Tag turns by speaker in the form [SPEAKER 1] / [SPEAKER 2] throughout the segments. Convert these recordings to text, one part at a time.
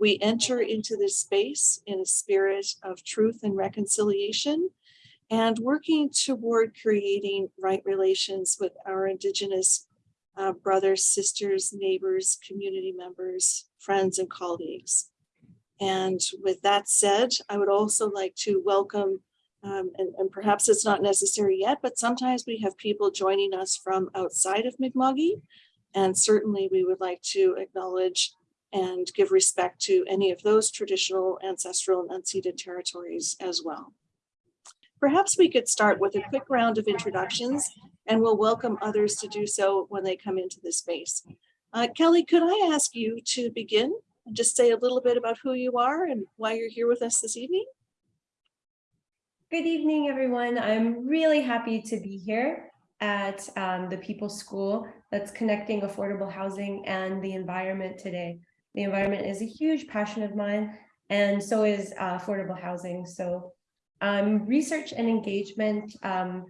[SPEAKER 1] We enter into this space in a spirit of truth and reconciliation and working toward creating right relations with our Indigenous uh, brothers, sisters, neighbors, community members, friends, and colleagues. And with that said, I would also like to welcome, um, and, and perhaps it's not necessary yet, but sometimes we have people joining us from outside of Mi'kma'ki. And certainly we would like to acknowledge and give respect to any of those traditional, ancestral, and unceded territories as well. Perhaps we could start with a quick round of introductions and we'll welcome others to do so when they come into the space. Uh, Kelly, could I ask you to begin and just say a little bit about who you are and why you're here with us this evening?
[SPEAKER 2] Good evening, everyone. I'm really happy to be here at um, the People's School that's connecting affordable housing and the environment today. The environment is a huge passion of mine, and so is uh, affordable housing. So I'm research and engagement um,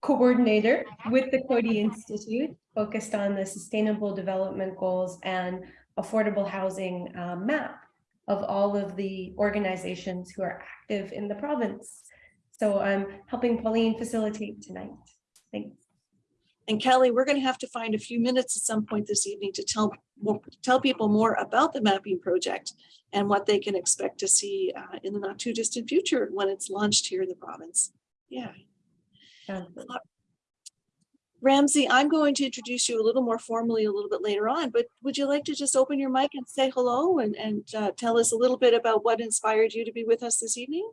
[SPEAKER 2] coordinator with the Coady Institute, focused on the sustainable development goals and affordable housing uh, map of all of the organizations who are active in the province. So I'm helping Pauline facilitate tonight. Thanks.
[SPEAKER 1] And Kelly, we're going to have to find a few minutes at some point this evening to tell more, tell people more about the mapping project and what they can expect to see uh, in the not too distant future when it's launched here in the province. Yeah.
[SPEAKER 2] Um,
[SPEAKER 1] Uh, Ramzi, I'm going to introduce you a little more formally a little bit later on, but would you like to just open your mic and say hello and, and uh, tell us a little bit about what inspired you to be with us this evening?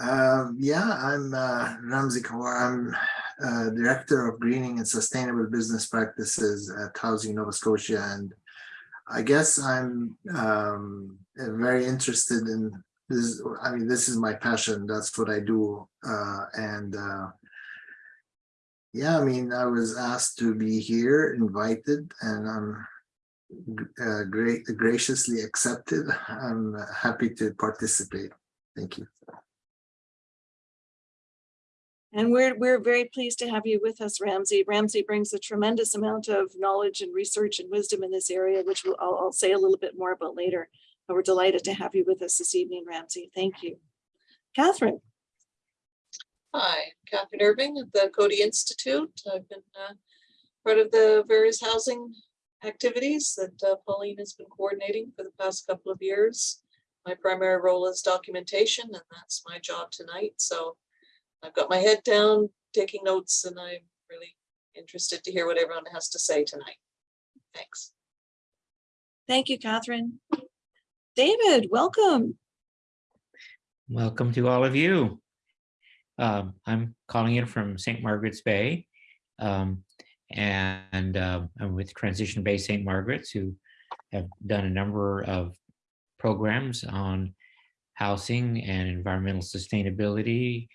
[SPEAKER 3] Um, yeah, I'm uh, Ramzi Kawar. I'm uh, Director of Greening and Sustainable Business Practices at Housing Nova Scotia. And I guess I'm um, very interested in this. I mean, this is my passion. That's what I do. Uh, and uh, yeah, I mean, I was asked to be here, invited, and I'm uh, great, graciously accepted. I'm happy to participate. Thank you.
[SPEAKER 1] And we're, we're very pleased to have you with us, Ramzi. Ramzi brings a tremendous amount of knowledge and research and wisdom in this area, which we'll, I'll, I'll say a little bit more about later. But we're delighted to have you with us this evening, Ramzi. Thank you. Catherine.
[SPEAKER 4] Hi, Catherine Irving at the Coady Institute. I've been uh, part of the various housing activities that uh, Pauline has been coordinating for the past couple of years. My primary role is documentation and that's my job tonight. So I've got my head down, taking notes, and I'm really interested to hear what everyone has to say tonight. Thanks.
[SPEAKER 1] Thank you, Catherine. David, welcome.
[SPEAKER 5] Welcome to all of you. Um, I'm calling in from St. Margaret's Bay. Um, and uh, I'm with Transition Bay St. Margaret's who have done a number of programs on housing and environmental sustainability.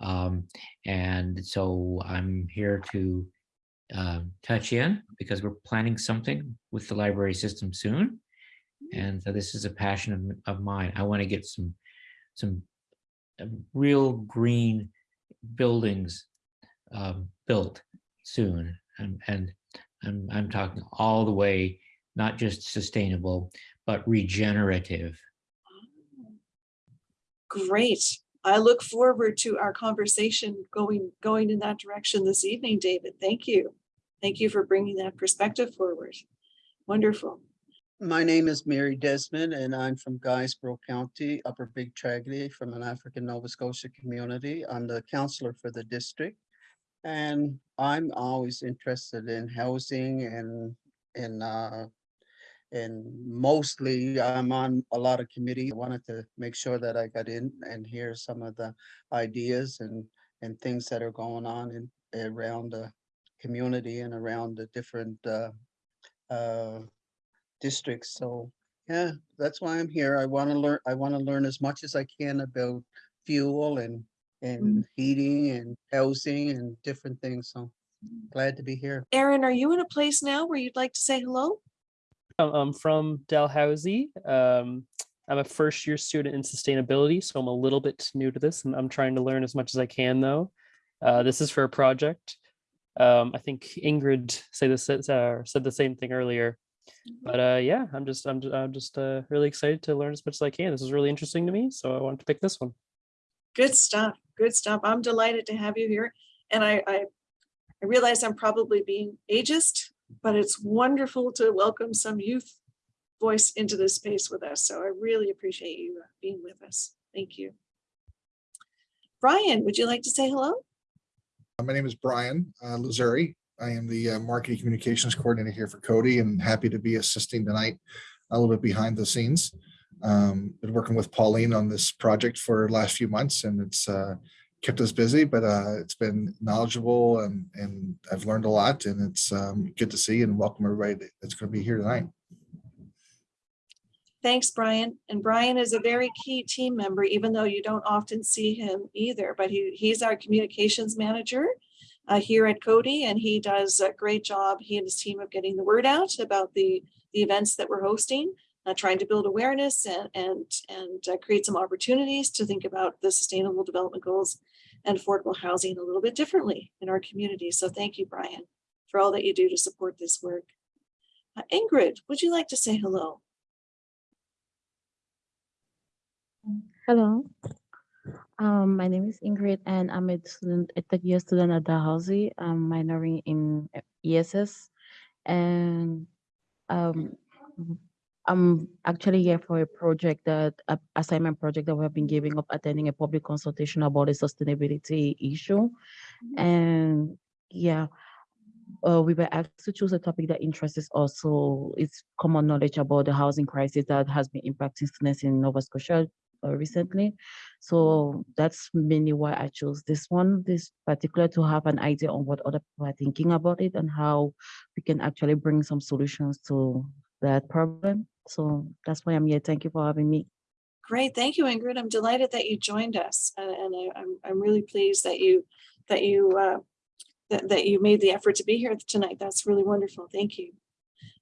[SPEAKER 5] Um, and so I'm here to uh, touch in because we're planning something with the library system soon. And so this is a passion of, of mine. I want to get some some um, real green buildings um, built soon. And, and I'm, I'm talking all the way, not just sustainable, but regenerative.
[SPEAKER 1] Great. I look forward to our conversation going, going in that direction this evening, David. Thank you. Thank you for bringing that perspective forward. Wonderful.
[SPEAKER 6] My name is Mary Desmond and I'm from Guysborough County, Upper Big Tracadie from an African Nova Scotia community. I'm the counselor for the district. And I'm always interested in housing and and uh and mostly I'm on a lot of committee. I wanted to make sure that I got in and hear some of the ideas and and things that are going on in around the community and around the different uh uh districts. So yeah, that's why I'm here. I want to learn, I want to learn as much as I can about fuel and and heating and housing and different things. So glad to be here.
[SPEAKER 1] Aaron, are you in a place now where you'd like to say hello?
[SPEAKER 7] I'm from Dalhousie. Um, I'm a first year student in sustainability, so I'm a little bit new to this and I'm trying to learn as much as I can though. Uh, this is for a project. Um, I think Ingrid say this, uh, said the same thing earlier. But uh, yeah, I'm just I'm just, I'm just uh, really excited to learn as much as I can. This is really interesting to me, so I wanted to pick this one.
[SPEAKER 1] Good stuff. Good stuff. I'm delighted to have you here. And I, I, I realize I'm probably being ageist, but it's wonderful to welcome some youth voice into this space with us. So I really appreciate you uh, being with us. Thank you. Brian, would you like to say hello?
[SPEAKER 8] Uh, My name is Brian uh, Lazari. I am the uh, Marketing Communications Coordinator here for Coady and happy to be assisting tonight a little bit behind the scenes. Um, Been working with Pauline on this project for the last few months and it's uh, kept us busy, but uh, it's been knowledgeable and, and I've learned a lot and it's um, good to see and welcome everybody that's going to be here tonight.
[SPEAKER 1] Thanks, Brian. And Brian is a very key team member, even though you don't often see him either, but he, he's our communications manager uh, here at Coady, and he does a great job, he and his team of getting the word out about the, the events that we're hosting, uh, trying to build awareness and, and, and uh, create some opportunities to think about the sustainable development goals and affordable housing a little bit differently in our community. So thank you, Brian, for all that you do to support this work. Uh, Ingrid, would you like to say hello?
[SPEAKER 9] Hello. Um, my name is Ingrid and I'm a student, a third year student at Dalhousie. I'm minoring in ESS. And um, I'm actually here for a project that, a assignment project that we have been giving up attending a public consultation about a sustainability issue. And yeah, uh, we were asked to choose a topic that interests us also. It's common knowledge about the housing crisis that has been impacting students in Nova Scotia uh, recently. So that's mainly why I chose this one, this particular to have an idea on what other people are thinking about it and how we can actually bring some solutions to that problem. So that's why I'm here. Thank you for having me.
[SPEAKER 1] Great, thank you, Ingrid. I'm delighted that you joined us, and, and I, I'm, I'm really pleased that you, that you, uh, that, that you made the effort to be here tonight. That's really wonderful. Thank you.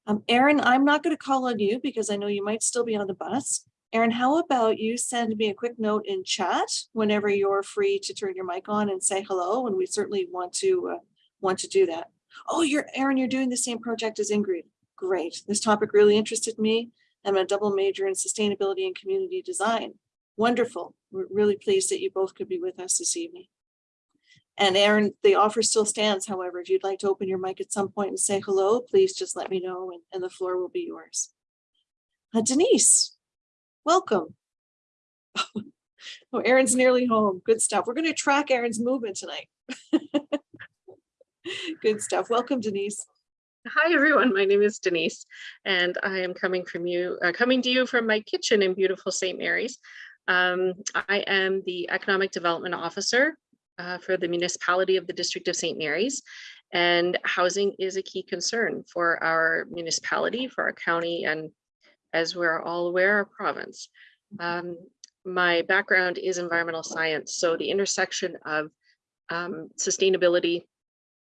[SPEAKER 1] Um, Erin, I'm not going to call on you because I know you might still be on the bus. Erin, how about you send me a quick note in chat whenever you're free to turn your mic on and say hello, and we certainly want to, uh, want to do that. Oh, you're, Erin, you're doing the same project as Ingrid. Great. This topic really interested me. I'm a double major in sustainability and community design. Wonderful. We're really pleased that you both could be with us this evening. And Aaron, the offer still stands. However, if you'd like to open your mic at some point and say hello, please just let me know and, and the floor will be yours. Uh, Denise, welcome. Oh, Aaron's nearly home. Good stuff. We're going to track Aaron's movement tonight. Good stuff. Welcome, Denise.
[SPEAKER 10] Hi, everyone. My name is Denise, and I am coming from you, uh, coming to you from my kitchen in beautiful St. Mary's. Um, I am the Economic Development Officer uh, for the municipality of the District of St. Mary's. And housing is a key concern for our municipality, for our county, and as we're all aware, our province. Um, my background is environmental science, so the intersection of um, sustainability,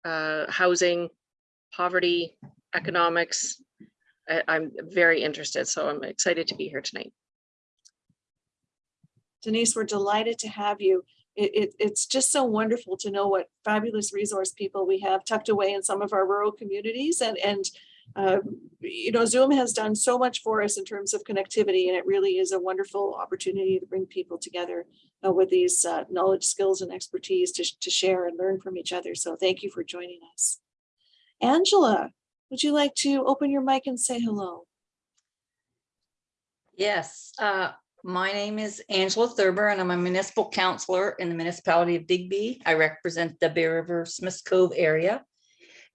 [SPEAKER 10] uh, housing, poverty, economics. I, I'm very interested, so I'm excited to be here tonight.
[SPEAKER 1] Denise, we're delighted to have you. It, it, it's just so wonderful to know what fabulous resource people we have tucked away in some of our rural communities and, and uh, you know, Zoom has done so much for us in terms of connectivity, and it really is a wonderful opportunity to bring people together uh, with these uh, knowledge, skills, and expertise to, to share and learn from each other. So thank you for joining us. Angela, would you like to open your mic and say hello?
[SPEAKER 11] Yes, uh, my name is Angela Thurber and I'm a municipal counselor in the municipality of Digby. I represent the Bear River Smiths Cove area.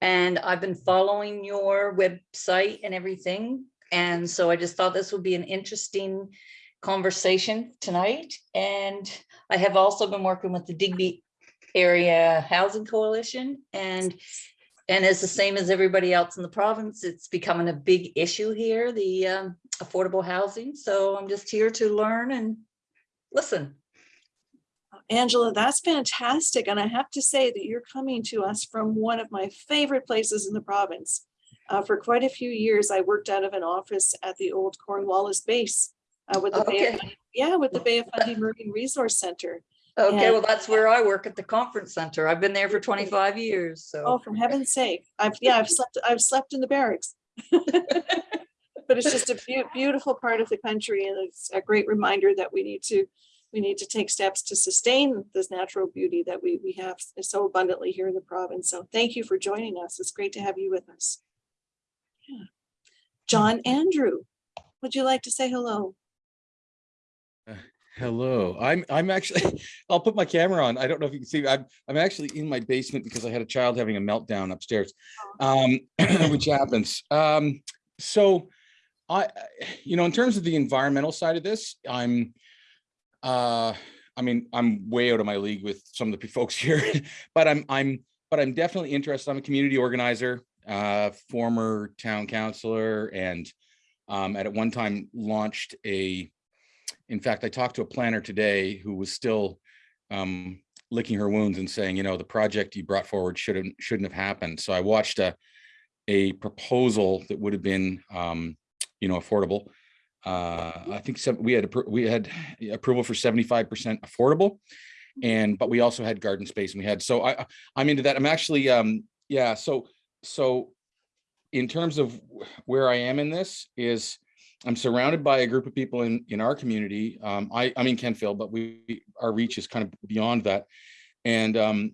[SPEAKER 11] And I've been following your website and everything. And so I just thought this would be an interesting conversation tonight. And I have also been working with the Digby Area Housing Coalition and and as the same as everybody else in the province, it's becoming a big issue here, the um, affordable housing. So I'm just here to learn and listen.
[SPEAKER 1] Angela, that's fantastic. And I have to say that you're coming to us from one of my favorite places in the province. Uh, for quite a few years, I worked out of an office at the old Cornwallis base uh, with the Bay of, yeah, with the Bay of Fundy Marine Resource Center.
[SPEAKER 11] Okay, well, that's where I work at the conference center. I've been there for 25 years,
[SPEAKER 1] Oh,
[SPEAKER 11] so.
[SPEAKER 1] for heaven's sake. I've, yeah, I've slept, I've slept in the barracks. but it's just a beau- beautiful part of the country and it's a great reminder that we need to, we need to take steps to sustain this natural beauty that we, we have so abundantly here in the province. So thank you for joining us. It's great to have you with us. Yeah. John Andrew, would you like to say hello?
[SPEAKER 12] Hello, I'm, I'm actually, I'll put my camera on. I don't know if you can see, I'm, I'm actually in my basement because I had a child having a meltdown upstairs. Um, which happens. Um, so I, you know, in terms of the environmental side of this, I'm, uh, I mean, I'm way out of my league with some of the folks here, but I'm, I'm, but I'm definitely interested. I'm a community organizer, uh, former town councillor and um, at one time launched a, in fact, I talked to a planner today who was still um, licking her wounds and saying, you know, the project you brought forward shouldn't shouldn't have happened. So I watched a a proposal that would have been, um, you know, affordable. Uh, I think some, we had we had approval for seventy five percent affordable, and but we also had garden space and we had so I I- I'm into that. I'm actually um yeah so so in terms of where I am in this is I'm surrounded by a group of people in, in our community. Um, I, I'm in Kentville, but we, our reach is kind of beyond that. And, um,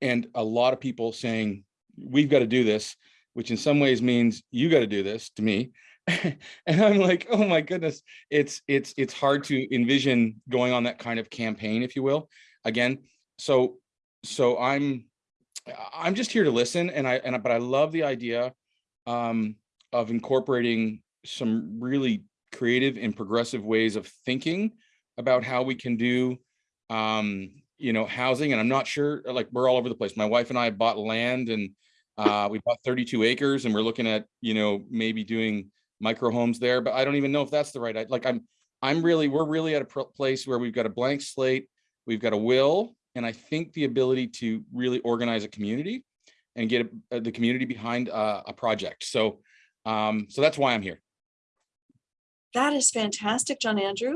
[SPEAKER 12] and a lot of people saying, we've got to do this, which in some ways means you got to do this to me. and I'm like, oh my goodness, it's, it's, it's hard to envision going on that kind of campaign, if you will, again. So, so I'm, I'm just here to listen and I, and, I- but I love the idea, um, of incorporating some really creative and progressive ways of thinking about how we can do um you know housing and i'm not sure like we're all over the place. My wife and i bought land and uh we bought 32 acres and we're looking at you know maybe doing micro homes there but i don't even know if that's the right i- like i'm i'm really we're really at a place where we've got a blank slate we've got a will and i think the ability to really organize a community and get uh, the community behind uh, a project. So um so that's why i'm here
[SPEAKER 1] That is fantastic, John Andrew.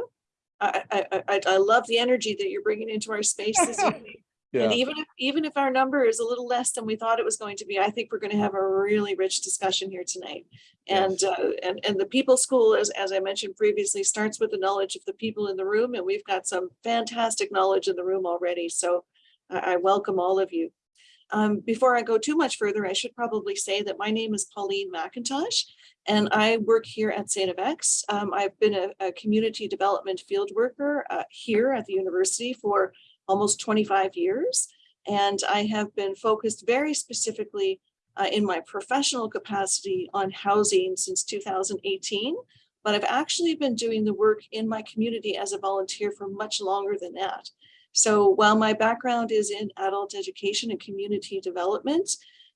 [SPEAKER 1] I, I, I, I- love the energy that you're bringing into our space this evening. And even if, even if our number is a little less than we thought it was going to be, I think we're going to have a really rich discussion here tonight. And, uh, and, and the People School, as, as I mentioned previously, starts with the knowledge of the people in the room, and we've got some fantastic knowledge in the room already. So I, I welcome all of you. Um, before I go too much further, I should probably say that my name is Pauline McIntosh, and I work here at St. FX. Um, I've been a, a community development field worker uh, here at the university for almost 25 years. And I have been focused very specifically uh, in my professional capacity on housing since 2018. But I've actually been doing the work in my community as a volunteer for much longer than that. So while my background is in adult education and community development,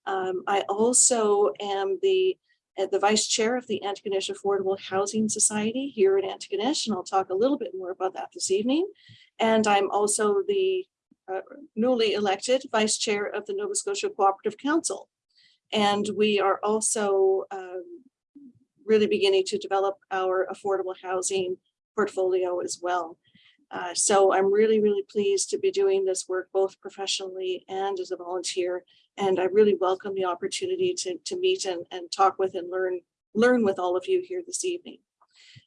[SPEAKER 1] um, I also am the the vice chair of the Antigonish Affordable Housing Society here in Antigonish, and I'll talk a little bit more about that this evening. And I'm also the uh, newly elected vice chair of the Nova Scotia Cooperative Council. And we are also um, really beginning to develop our affordable housing portfolio as well. Uh, so I'm really, really pleased to be doing this work both professionally and as a volunteer. And I really welcome the opportunity to, to meet and, and talk with and learn, learn with all of you here this evening.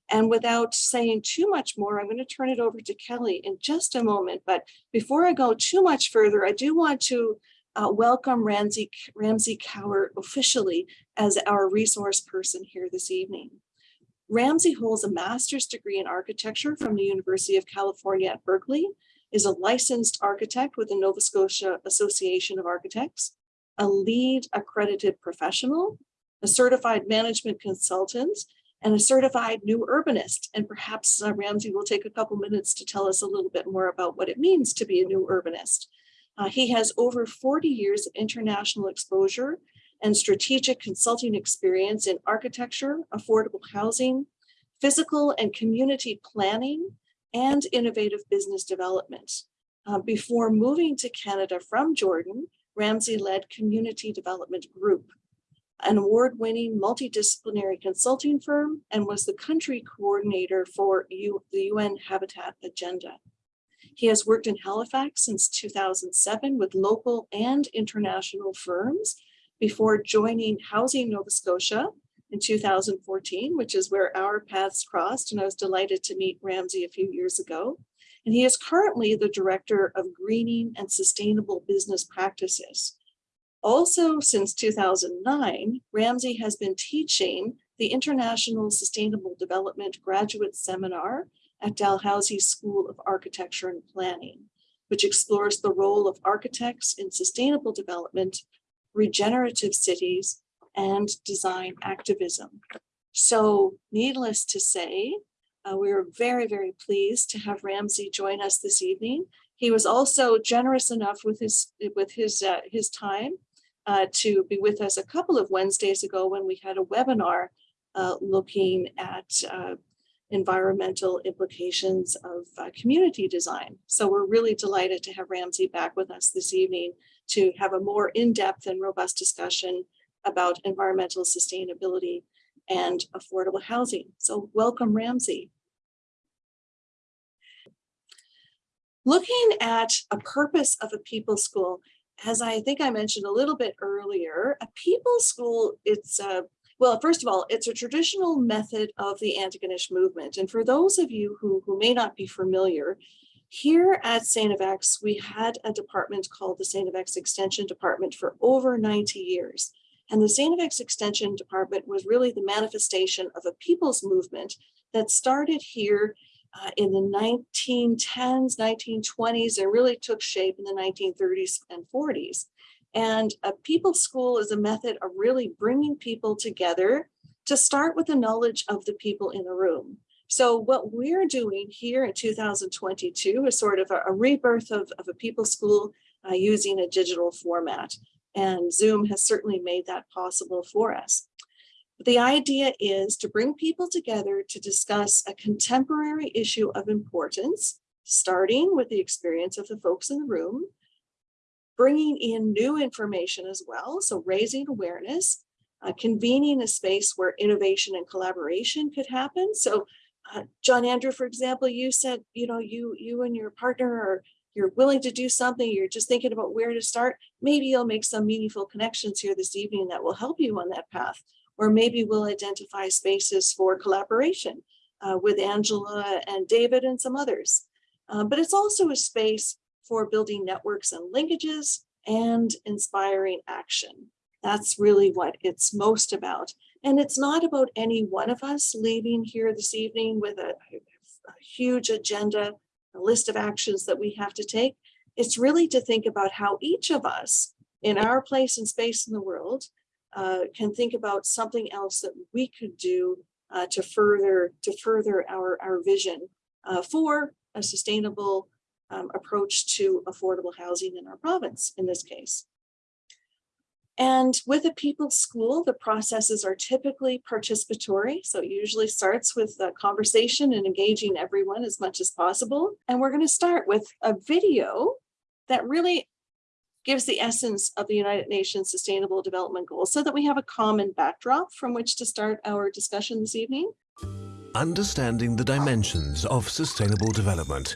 [SPEAKER 1] And without saying too much more, I'm going to turn it over to Kelly in just a moment. But before I go too much further, I do want to uh, welcome Ramzi, Ramzi Kawar officially as our resource person here this evening. Ramzi holds a master's degree in architecture from the University of California at Berkeley, is a licensed architect with the Nova Scotia Association of Architects, a LEED accredited professional, a certified management consultant, and a certified new urbanist. And perhaps uh, Ramzi will take a couple minutes to tell us a little bit more about what it means to be a new urbanist. Uh, he has over 40 years of international exposure and strategic consulting experience in architecture, affordable housing, physical and community planning, and innovative business development. Uh, before moving to Canada from Jordan, Ramzi led Community Development Group, an award-winning multidisciplinary consulting firm, and was the country coordinator for U the UN Habitat Agenda. He has worked in Halifax since 2007 with local and international firms before joining Housing Nova Scotia in 2014, which is where our paths crossed. And I was delighted to meet Ramzi a few years ago. And he is currently the Director of Greening and Sustainable Business Practices. Also, since 2009, Ramzi has been teaching the International Sustainable Development Graduate Seminar at Dalhousie School of Architecture and Planning, which explores the role of architects in sustainable development, regenerative cities, and design activism. So needless to say, uh, we were very, very pleased to have Ramzi join us this evening. He was also generous enough with his with his uh, his time uh, to be with us a couple of Wednesdays ago when we had a webinar uh, looking at uh, environmental implications of uh, community design. So we're really delighted to have Ramzi back with us this evening to have a more in-depth and robust discussion about environmental sustainability and affordable housing. So welcome Ramzi. Looking at a purpose of a people school, as I think I mentioned a little bit earlier, a people school, it's a well, first of all, it's a traditional method of the Antigonish movement. And for those of you who, who may not be familiar, here at St. FX, we had a department called the St. FX Extension Department for over 90 years. And the St. FX Extension Department was really the manifestation of a people's movement that started here uh, in the 1910s, 1920s, and really took shape in the 1930s and 40s. And a people school is a method of really bringing people together to start with the knowledge of the people in the room. So what we're doing here in 2022 is sort of a, a rebirth of, of a people school uh, using a digital format. And Zoom has certainly made that possible for us. The idea is to bring people together to discuss a contemporary issue of importance, starting with the experience of the folks in the room, bringing in new information as well. So raising awareness, uh, convening a space where innovation and collaboration could happen. So uh, John Andrew, for example, you said, you know, you, you and your partner are, you're willing to do something, you're just thinking about where to start. Maybe you'll make some meaningful connections here this evening that will help you on that path. Or maybe we'll identify spaces for collaboration uh, with Angela and David and some others. Um, but it's also a space for building networks and linkages and inspiring action. That's really what it's most about. And it's not about any one of us leaving here this evening with a, a huge agenda, a list of actions that we have to take. It's really to think about how each of us in our place and space in the world uh, can think about something else that we could do uh, to further to further our, our vision uh, for a sustainable um, approach to affordable housing in our province in this case. And with a people's school, the processes are typically participatory. So it usually starts with a conversation and engaging everyone as much as possible. And we're going to start with a video that really gives the essence of the United Nations Sustainable Development Goals so that we have a common backdrop from which to start our discussion this evening.
[SPEAKER 13] Understanding the dimensions of sustainable development.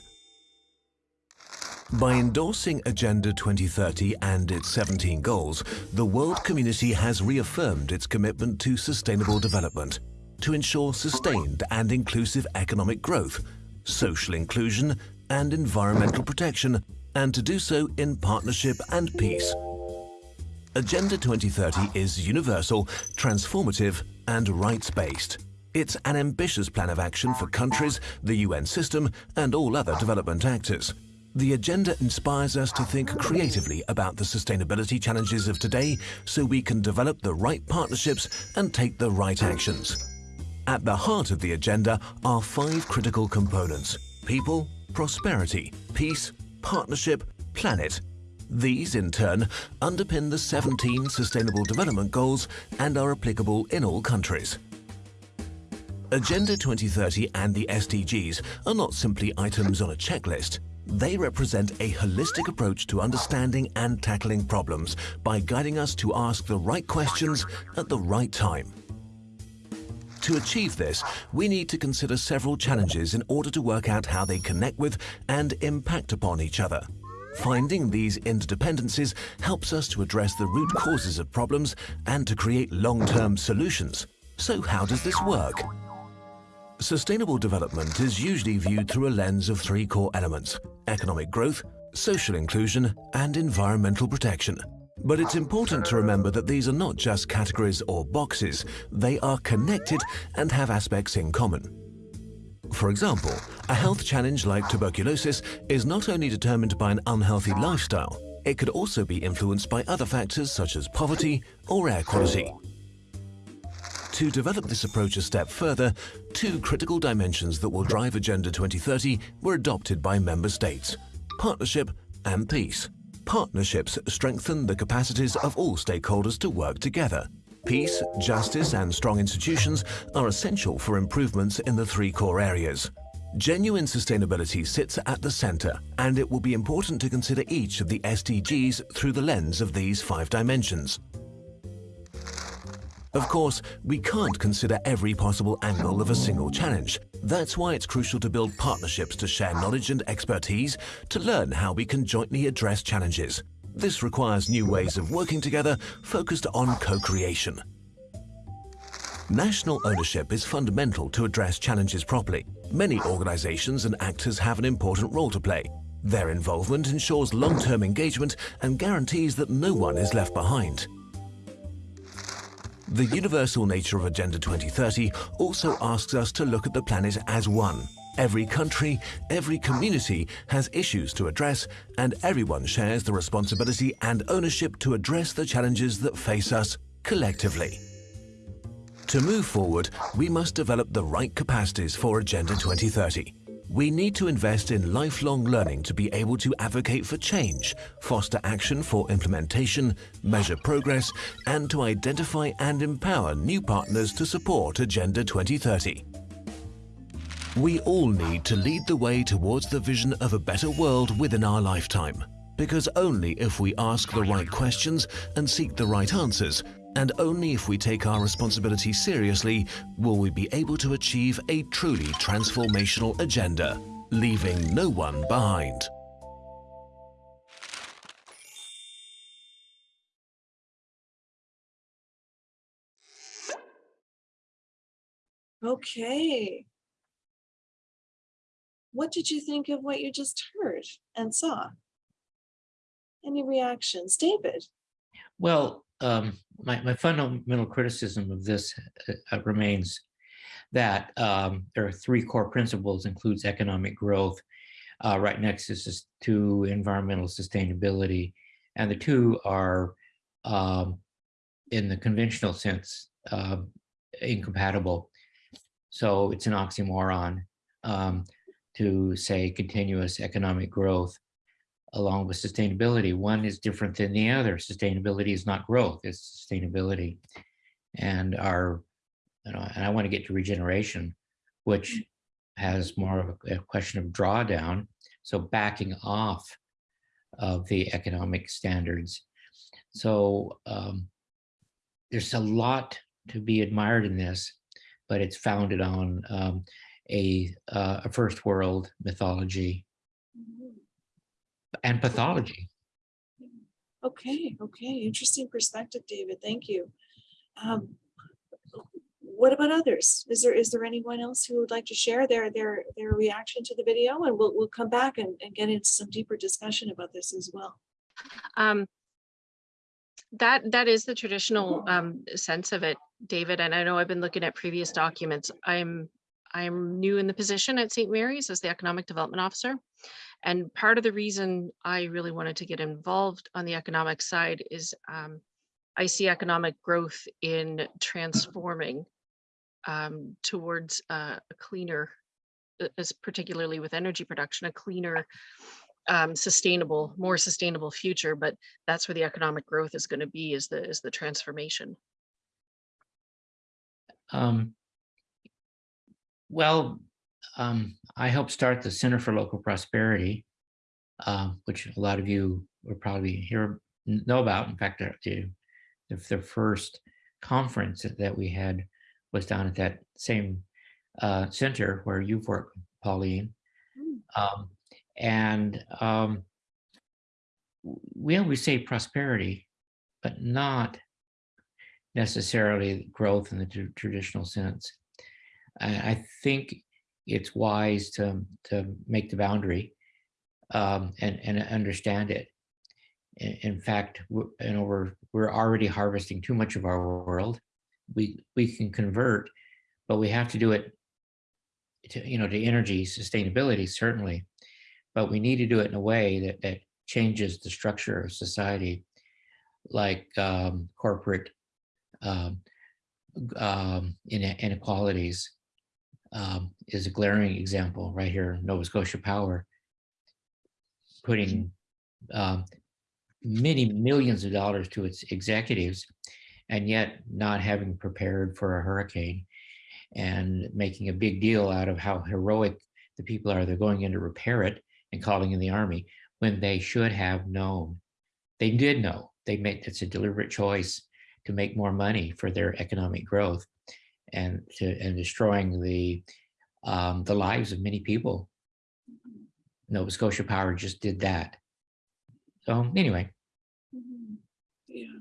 [SPEAKER 13] By endorsing Agenda 2030 and its 17 goals, the world community has reaffirmed its commitment to sustainable development to ensure sustained and inclusive economic growth, social inclusion and environmental protection, and to do so in partnership and peace. Agenda 2030 is universal, transformative and rights-based. It's an ambitious plan of action for countries, the UN system and all other development actors. The agenda inspires us to think creatively about the sustainability challenges of today so we can develop the right partnerships and take the right actions. At the heart of the agenda are five critical components. People, prosperity, peace, partnership, planet. These, in turn, underpin the 17 Sustainable Development Goals and are applicable in all countries. Agenda 2030 and the SDGs are not simply items on a checklist. They represent a holistic approach to understanding and tackling problems by guiding us to ask the right questions at the right time. To achieve this, we need to consider several challenges in order to work out how they connect with and impact upon each other. Finding these interdependencies helps us to address the root causes of problems and to create long-term solutions. So how does this work? Sustainable development is usually viewed through a lens of three core elements, economic growth, social inclusion, and environmental protection. But it's important to remember that these are not just categories or boxes, they are connected and have aspects in common. For example, a health challenge like tuberculosis is not only determined by an unhealthy lifestyle, it could also be influenced by other factors such as poverty or air quality. To develop this approach a step further, two critical dimensions that will drive Agenda 2030 were adopted by member states, partnership and peace. Partnerships strengthen the capacities of all stakeholders to work together. Peace, justice and strong institutions are essential for improvements in the three core areas. Genuine sustainability sits at the center, and it will be important to consider each of the SDGs through the lens of these five dimensions. Of course, we can't consider every possible angle of a single challenge. That's why it's crucial to build partnerships to share knowledge and expertise to learn how we can jointly address challenges. This requires new ways of working together focused on co-creation. National ownership is fundamental to address challenges properly. Many organizations and actors have an important role to play. Their involvement ensures long-term engagement and guarantees that no one is left behind. The universal nature of Agenda 2030 also asks us to look at the planet as one. Every country, every community has issues to address, and everyone shares the responsibility and ownership to address the challenges that face us collectively. To move forward, we must develop the right capacities for Agenda 2030. We need to invest in lifelong learning to be able to advocate for change, foster action for implementation, measure progress, and to identify and empower new partners to support Agenda 2030. We all need to lead the way towards the vision of a better world within our lifetime. Because only if we ask the right questions and seek the right answers, and only if we take our responsibility seriously will we be able to achieve a truly transformational agenda, leaving no one behind.
[SPEAKER 1] Okay. What did you think of what you just heard and saw? Any reactions? David?
[SPEAKER 5] Well, um, my, my fundamental criticism of this uh, uh, remains that um, there are three core principles includes economic growth, uh, right next to environmental sustainability. And the two are um, in the conventional sense uh, incompatible. So it's an oxymoron um, to say continuous economic growth along with sustainability. One is different than the other. Sustainability is not growth, it's sustainability. And our, you know, and I want to get to regeneration, which has more of a, a question of drawdown. So backing off of the economic standards. So um, there's a lot to be admired in this, but it's founded on um, a, uh, a first world mythology and pathology.
[SPEAKER 1] Okay, okay, interesting perspective, David. Thank you. Um, what about others? Is there is there anyone else who would like to share their their their reaction to the video? And we'll we'll come back and, and get into some deeper discussion about this as well.
[SPEAKER 10] Um, that that is the traditional um, sense of it, David. And I know I've been looking at previous documents. I'm I'm new in the position at St. Mary's as the economic development officer. And part of the reason I really wanted to get involved on the economic side is um, I see economic growth in transforming um, towards uh, a cleaner, as particularly with energy production, a cleaner, um, sustainable, more sustainable future. But that's where the economic growth is going to be is the is the transformation.
[SPEAKER 5] Um, well, um, I helped start the Center for Local Prosperity, uh, which a lot of you will probably hear know about. In fact, the, the, first conference that we had was down at that same uh, center where you've worked, Pauline. Um, and um, we always say prosperity, but not necessarily growth in the traditional sense. I, I think it's wise to, to make the boundary um, and, and understand it. In, in fact, you know, we're, we're already harvesting too much of our world. We, we can convert, but we have to do it to, you know, to energy sustainability, certainly. But we need to do it in a way that, that changes the structure of society, like um, corporate um, um, inequalities um, is a glaring example right here, Nova Scotia Power, putting um, many millions of dollars to its executives, and yet not having prepared for a hurricane and making a big deal out of how heroic the people are. They're going in to repair it and calling in the army when they should have known. They did know. They made it's a deliberate choice to make more money for their economic growth and to and destroying the um, the lives of many people. Nova Scotia Power just did that. So anyway,
[SPEAKER 1] Mhm. Yeah.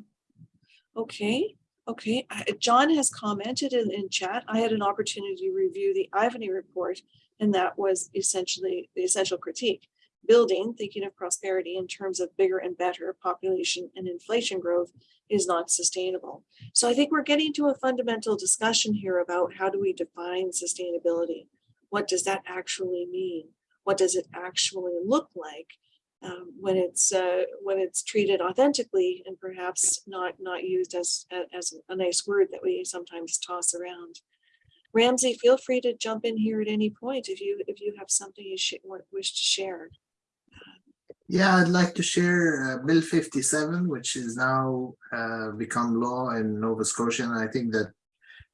[SPEAKER 1] Okay, okay. John has commented in, in chat. I had an opportunity to review the Ivany report, and that was essentially the essential critique. Building, thinking of prosperity in terms of bigger and better population and inflation growth is not sustainable. So I think we're getting to a fundamental discussion here about how do we define sustainability? What does that actually mean? What does it actually look like? um, when it's uh, when it's treated authentically and perhaps not not used as as a nice word that we sometimes toss around. Ramzi, feel free to jump in here at any point if you if you have something you sh- wish to share.
[SPEAKER 3] Yeah, I'd like to share uh, Bill 57, which is now uh, become law in Nova Scotia. And I think that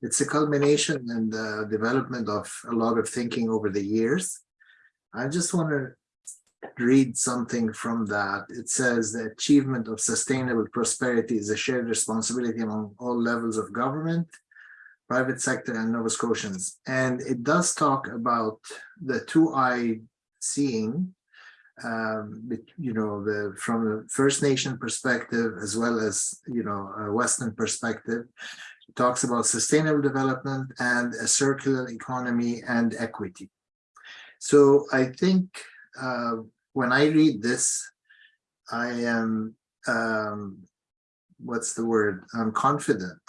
[SPEAKER 3] it's a culmination and the development of a lot of thinking over the years. I just want to read something from that. It says the achievement of sustainable prosperity is a shared responsibility among all levels of government, private sector and Nova Scotians. And it does talk about the two-eye seeing um, you know, the from the First Nation perspective as well as you know a Western perspective, it talks about sustainable development and a circular economy and equity. So I think uh, when I read this, I am um, what's the word? I'm confident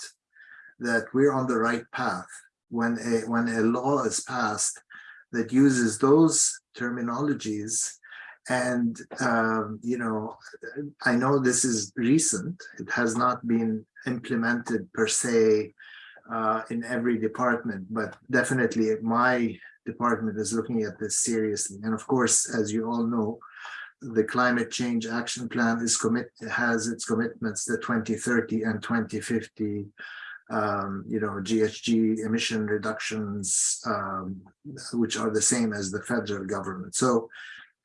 [SPEAKER 3] that we're on the right path when a when a law is passed that uses those terminologies and, um, you know, I know this is recent. It has not been implemented per se uh, in every department, but definitely my department is looking at this seriously. And of course, as you all know, the climate change action plan is commit has its commitments the 2030 and 2050 um, you know, GHG emission reductions, um, which are the same as the federal government. So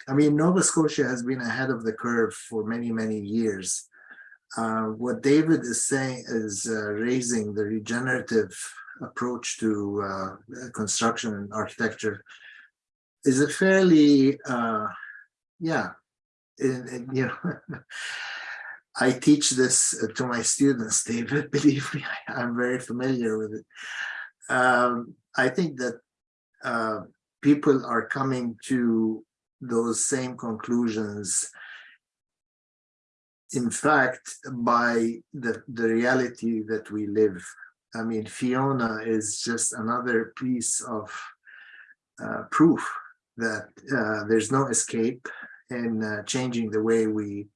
[SPEAKER 3] I mean, Nova Scotia has been ahead of the curve for many, many years. Uh, what David is saying is uh, raising the regenerative approach to uh, construction and architecture is a fairly, uh, yeah, in, in, you know, I teach this to my students, David, believe me, I, am very familiar with it. Um, I think that uh, people are coming to those same conclusions. In fact by the the reality that we live i mean fiona is just another piece of uh, proof that uh, there's no escape in uh, changing the way we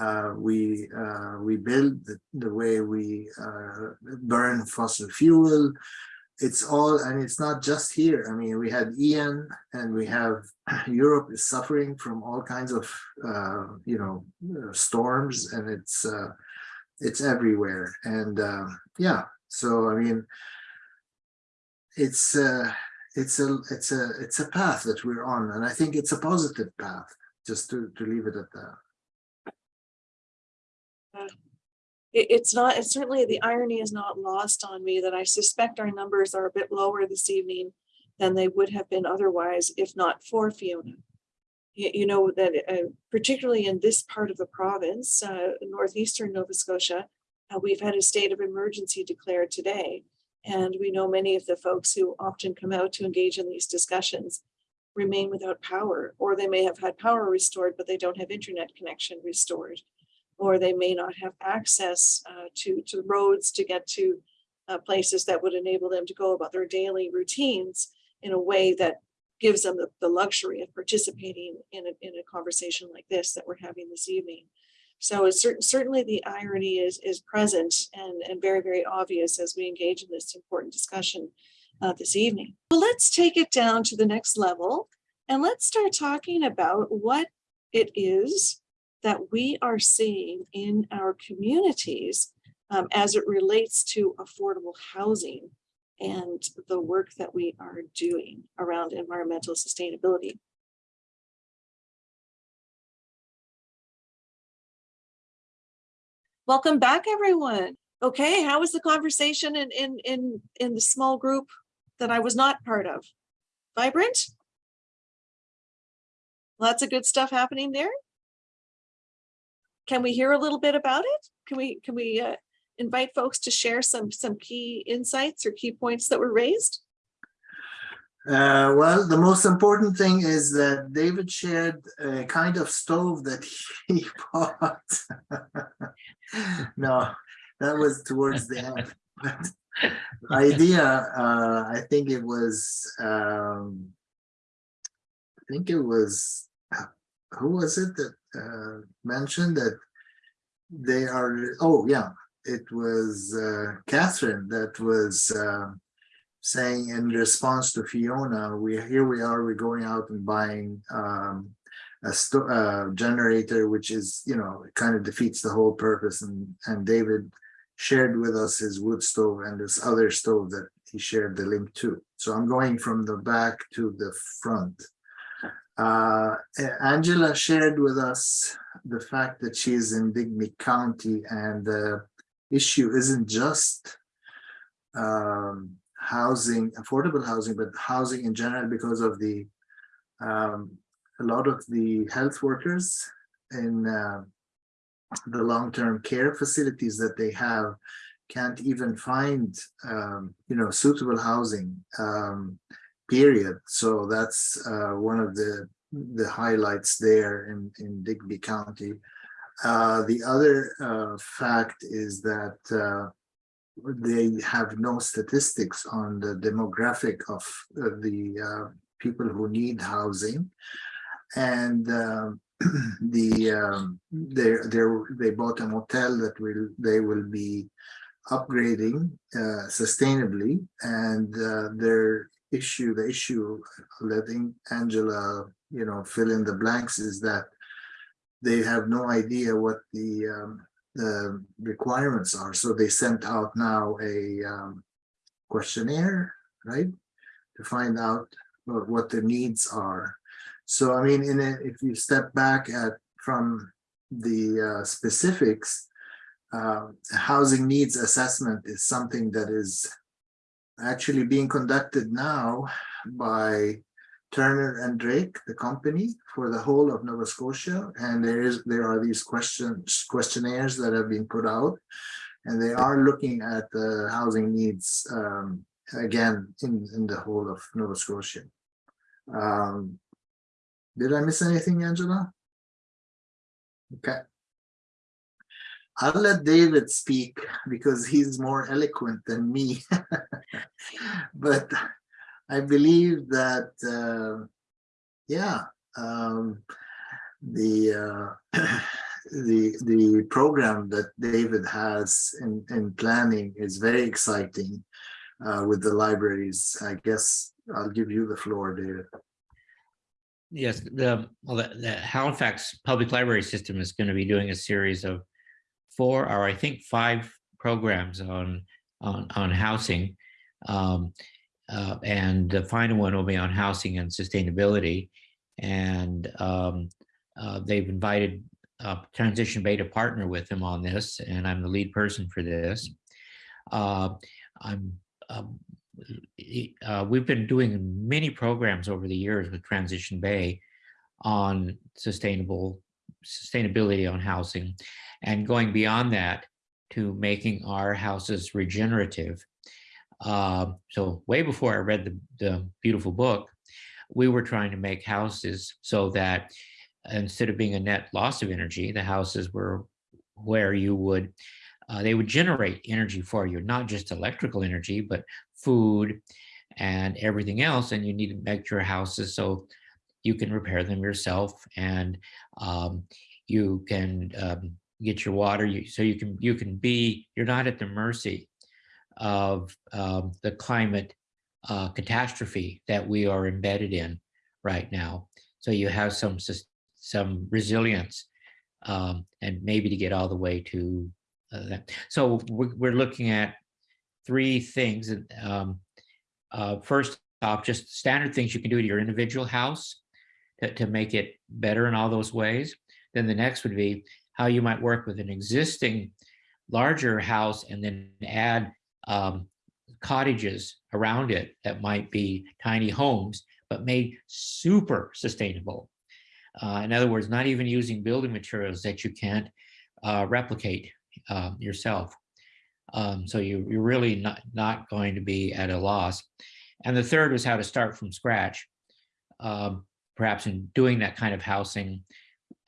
[SPEAKER 3] uh, we uh, we build the, the way we uh, burn fossil fuel it's all and it's not just here. I mean we had ian and we have europe is suffering from all kinds of uh, you know storms and it's uh, it's everywhere. And uh, yeah so i mean it's uh it's a it's a it's a path that we're on and i think it's a positive path just to to leave it at that
[SPEAKER 1] It, it's not, it's certainly the irony is not lost on me that I suspect our numbers are a bit lower this evening than they would have been otherwise if not for Fiona. You, you know, that uh, particularly in this part of the province, uh, northeastern Nova Scotia, Uh, we've had a state of emergency declared today. And we know many of the folks who often come out to engage in these discussions remain without power, or they may have had power restored, but they don't have internet connection restored. Or they may not have access uh, to, to roads to get to uh, places that would enable them to go about their daily routines in a way that gives them the, the luxury of participating in a, in a conversation like this that we're having this evening. So it's certain, certainly the irony is, is present and, and very, very obvious as we engage in this important discussion uh, this evening. Well, let's take it down to the next level and let's start talking about what it is that we are seeing in our communities um, as it relates to affordable housing and the work that we are doing around environmental sustainability. Welcome back, everyone. Okay, how was the conversation in, in, in, in the small group that I was not part of? Vibrant? Lots of good stuff happening there? Can we hear a little bit about it? Can we, can we uh, invite folks to share some, some key insights or key points that were raised?
[SPEAKER 3] Uh, well, the most important thing is that David shared a kind of stove that he bought. no, that was towards the end. But the idea, uh, I think it was, um, I think it was, who was it that uh, mentioned that they are, oh yeah, it was uh, Catherine that was uh, saying in response to Fiona, we here we are, we're going out and buying um, a uh, generator, which is, you know, kind of defeats the whole purpose. And, and David shared with us his wood stove and this other stove that he shared the link to. So I'm going from the back to the front. Uh, Angela shared with us the fact that she is in Digby County and the issue isn't just um, housing, affordable housing, but housing in general because of the um, a lot of the health workers in uh, the long-term care facilities that they have can't even find um, you know suitable housing. Um, period. So that's uh, one of the the highlights there in in Digby County. Uh, the other uh, fact is that uh, they have no statistics on the demographic of uh, the uh, people who need housing. And um, the um, they they they bought a motel that will they will be upgrading sustainably, and their issue the issue letting Angela you know fill in the blanks is that they have no idea what the, um, the requirements are. So they sent out now a um, questionnaire, right, to find out what, the needs are. So I mean, in a, if you step back at from the uh, specifics, uh, housing needs assessment is something that is actually being conducted now by Turner and Drake, the company for the whole of Nova Scotia. And there is there are these questions questionnaires that have been put out and they are looking at the housing needs um, again in, in the whole of Nova Scotia. Um, did I miss anything, Angela? Okay. I'll let David speak because he's more eloquent than me. but I believe that, uh, yeah, um, the uh, the the program that David has in in planning is very exciting uh, with the libraries. I guess I'll give you the floor, David.
[SPEAKER 5] Yes, the, well, the, the Halifax Public Library System is going to be doing a series of four or I think five programs on on on housing. Um, uh, and the final one will be on housing and sustainability. And um, uh, they've invited uh, Transition Bay to partner with them on this, and I'm the lead person for this. Uh, I'm um, uh, we've been doing many programs over the years with Transition Bay on sustainable sustainability on housing and going beyond that to making our houses regenerative. Um, so way before I read the, the beautiful book, we were trying to make houses so that instead of being a net loss of energy, the houses were where you would, uh, they would generate energy for you, not just electrical energy, but food and everything else. And you need to make your houses so you can repair them yourself and um, you can um, get your water. You, so you can you can be you're not at the mercy of um, the climate uh, catastrophe that we are embedded in right now. So you have some some resilience um, and maybe to get all the way to uh, that. So we're, looking at three things. Um, uh, first off, just standard things you can do to your individual house to, to make it better in all those ways. Then the next would be how you might work with an existing larger house and then add um, cottages around it that might be tiny homes, but made super sustainable. Uh, in other words, not even using building materials that you can't uh, replicate uh, yourself. Um, so you, you're really not, not going to be at a loss. And the third was how to start from scratch, um, perhaps in doing that kind of housing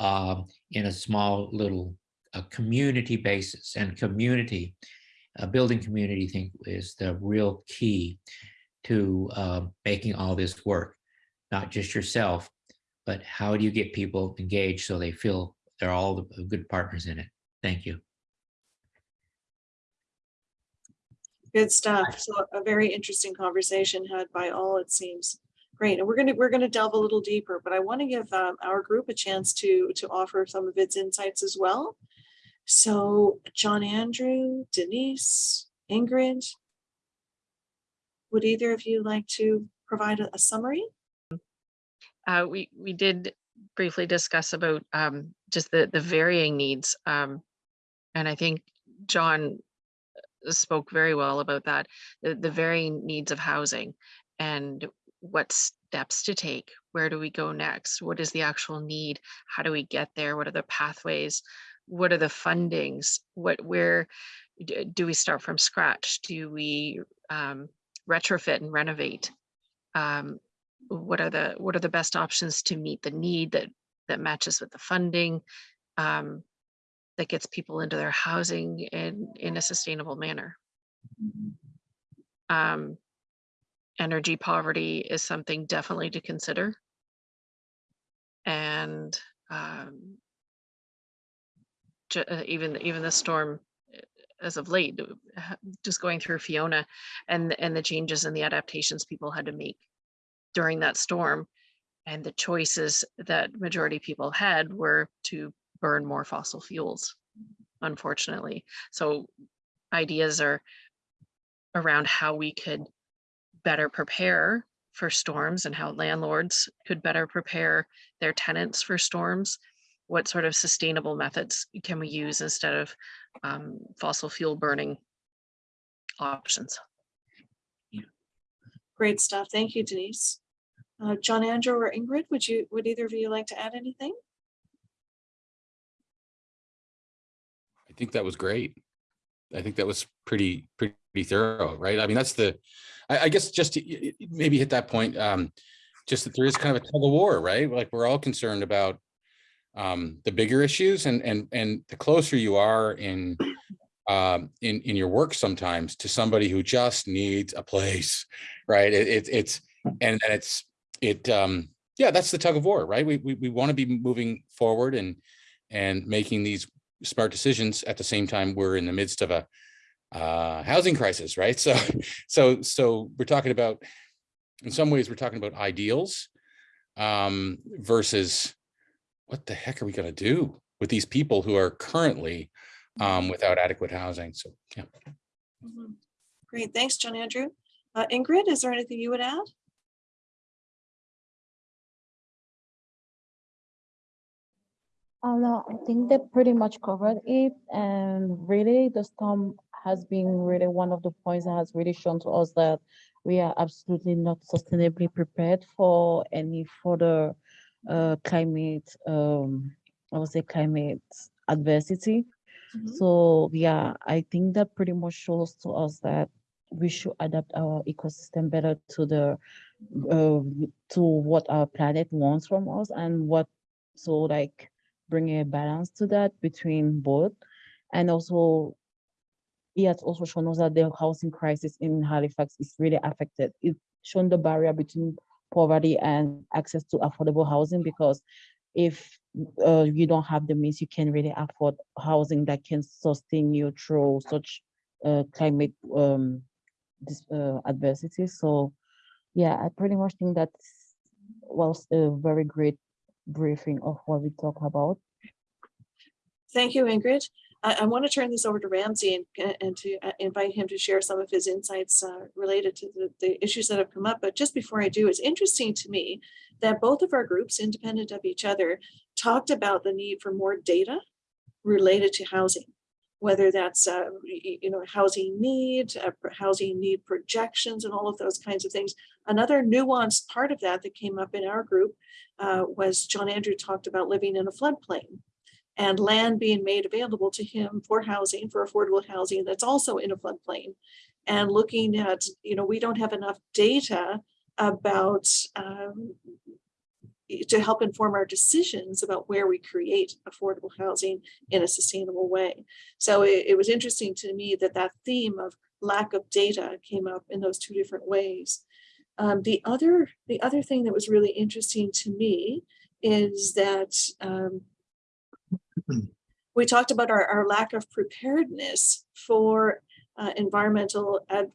[SPEAKER 5] um, in a small little a community basis and community, a building community I think is the real key to uh, making all this work, not just yourself, but how do you get people engaged so they feel they're all the good partners in it? Thank you.
[SPEAKER 1] Good stuff. So a very interesting conversation had by all, it seems. Great. And we're to, we're to delve a little deeper, but I want to give um, our group a chance to, to offer some of its insights as well. So John Andrew, Denise, Ingrid, would either of you like to provide a, a summary?
[SPEAKER 10] Uh, we, we did briefly discuss about um, just the, the varying needs. Um, and I think John spoke very well about that, the, the varying needs of housing and what steps to take. Where do we go next? What is the actual need? How do we get there? What are the pathways? What are the fundings? What, where do we start from scratch? Do we um, retrofit and renovate? Um, what are the what are the best options to meet the need that that matches with the funding um, that gets people into their housing in in a sustainable manner um, energy poverty is something definitely to consider. And um, uh, even even the storm uh, as of late uh, just going through fiona and and the changes and the adaptations people had to make during that storm and the choices that majority people had were to burn more fossil fuels unfortunately. So ideas are around how we could better prepare for storms and how landlords could better prepare their tenants for storms what sort of sustainable methods can we use instead of um, fossil fuel burning options
[SPEAKER 1] Great stuff. Thank you, Denise. Uh, John Andrew or Ingrid, would you, would either of you like to add anything?
[SPEAKER 12] I think that was great. I think that was pretty, pretty thorough, right? I mean, that's the, I, I guess just to maybe hit that point, um, just that there is kind of a tug of war, right? Like we're all concerned about um, the bigger issues and, and, and the closer you are in, um, in, in your work sometimes to somebody who just needs a place, right? It, it, it's, and it's, it, um, yeah, that's the tug of war, right? We, we, we want to be moving forward and, and making these smart decisions at the same time we're in the midst of a uh, housing crisis, right? So, so, so we're talking about, in some ways, we're talking about ideals um, versus what the heck are we going to do with these people who are currently um, without adequate housing? So, yeah.
[SPEAKER 1] Mhm. Great. Thanks, John Andrew. Uh, Ingrid, is there anything you would add?
[SPEAKER 9] Oh no, I think they pretty much covered it. And really, the storm has been really one of the points that has really shown to us that we are absolutely not sustainably prepared for any further uh, climate, um, I would say climate adversity.
[SPEAKER 1] Mhm.
[SPEAKER 9] So yeah, I think that pretty much shows to us that we should adapt our ecosystem better to the uh, to what our planet wants from us and what so like bring a balance to that between both and also it has also shown us that the housing crisis in Halifax is really affected. It's shown the barrier between poverty and access to affordable housing because if uh, you don't have the means, you can really afford housing that can sustain you through such uh, climate um, this, uh, adversity. So yeah, I pretty much think that was a very great briefing of what we talk about.
[SPEAKER 1] Thank you, Ingrid. I, I want to turn this over to Ramzi and, and to uh, invite him to share some of his insights uh, related to the, the issues that have come up. But just before I do, it's interesting to me that both of our groups, independent of each other, talked about the need for more data related to housing, whether that's, uh, you know, housing need, uh, housing need projections and all of those kinds of things. Another nuanced part of that that came up in our group uh, was John Andrew talked about living in a floodplain and land being made available to him for housing, for affordable housing that's also in a floodplain. And looking at, you know, we don't have enough data about um, to help inform our decisions about where we create affordable housing in a sustainable way. So it, it was interesting to me that that theme of lack of data came up in those two different ways. Um, the other the other thing that was really interesting to me is that um, we talked about our, our lack of preparedness for uh, environmental ad,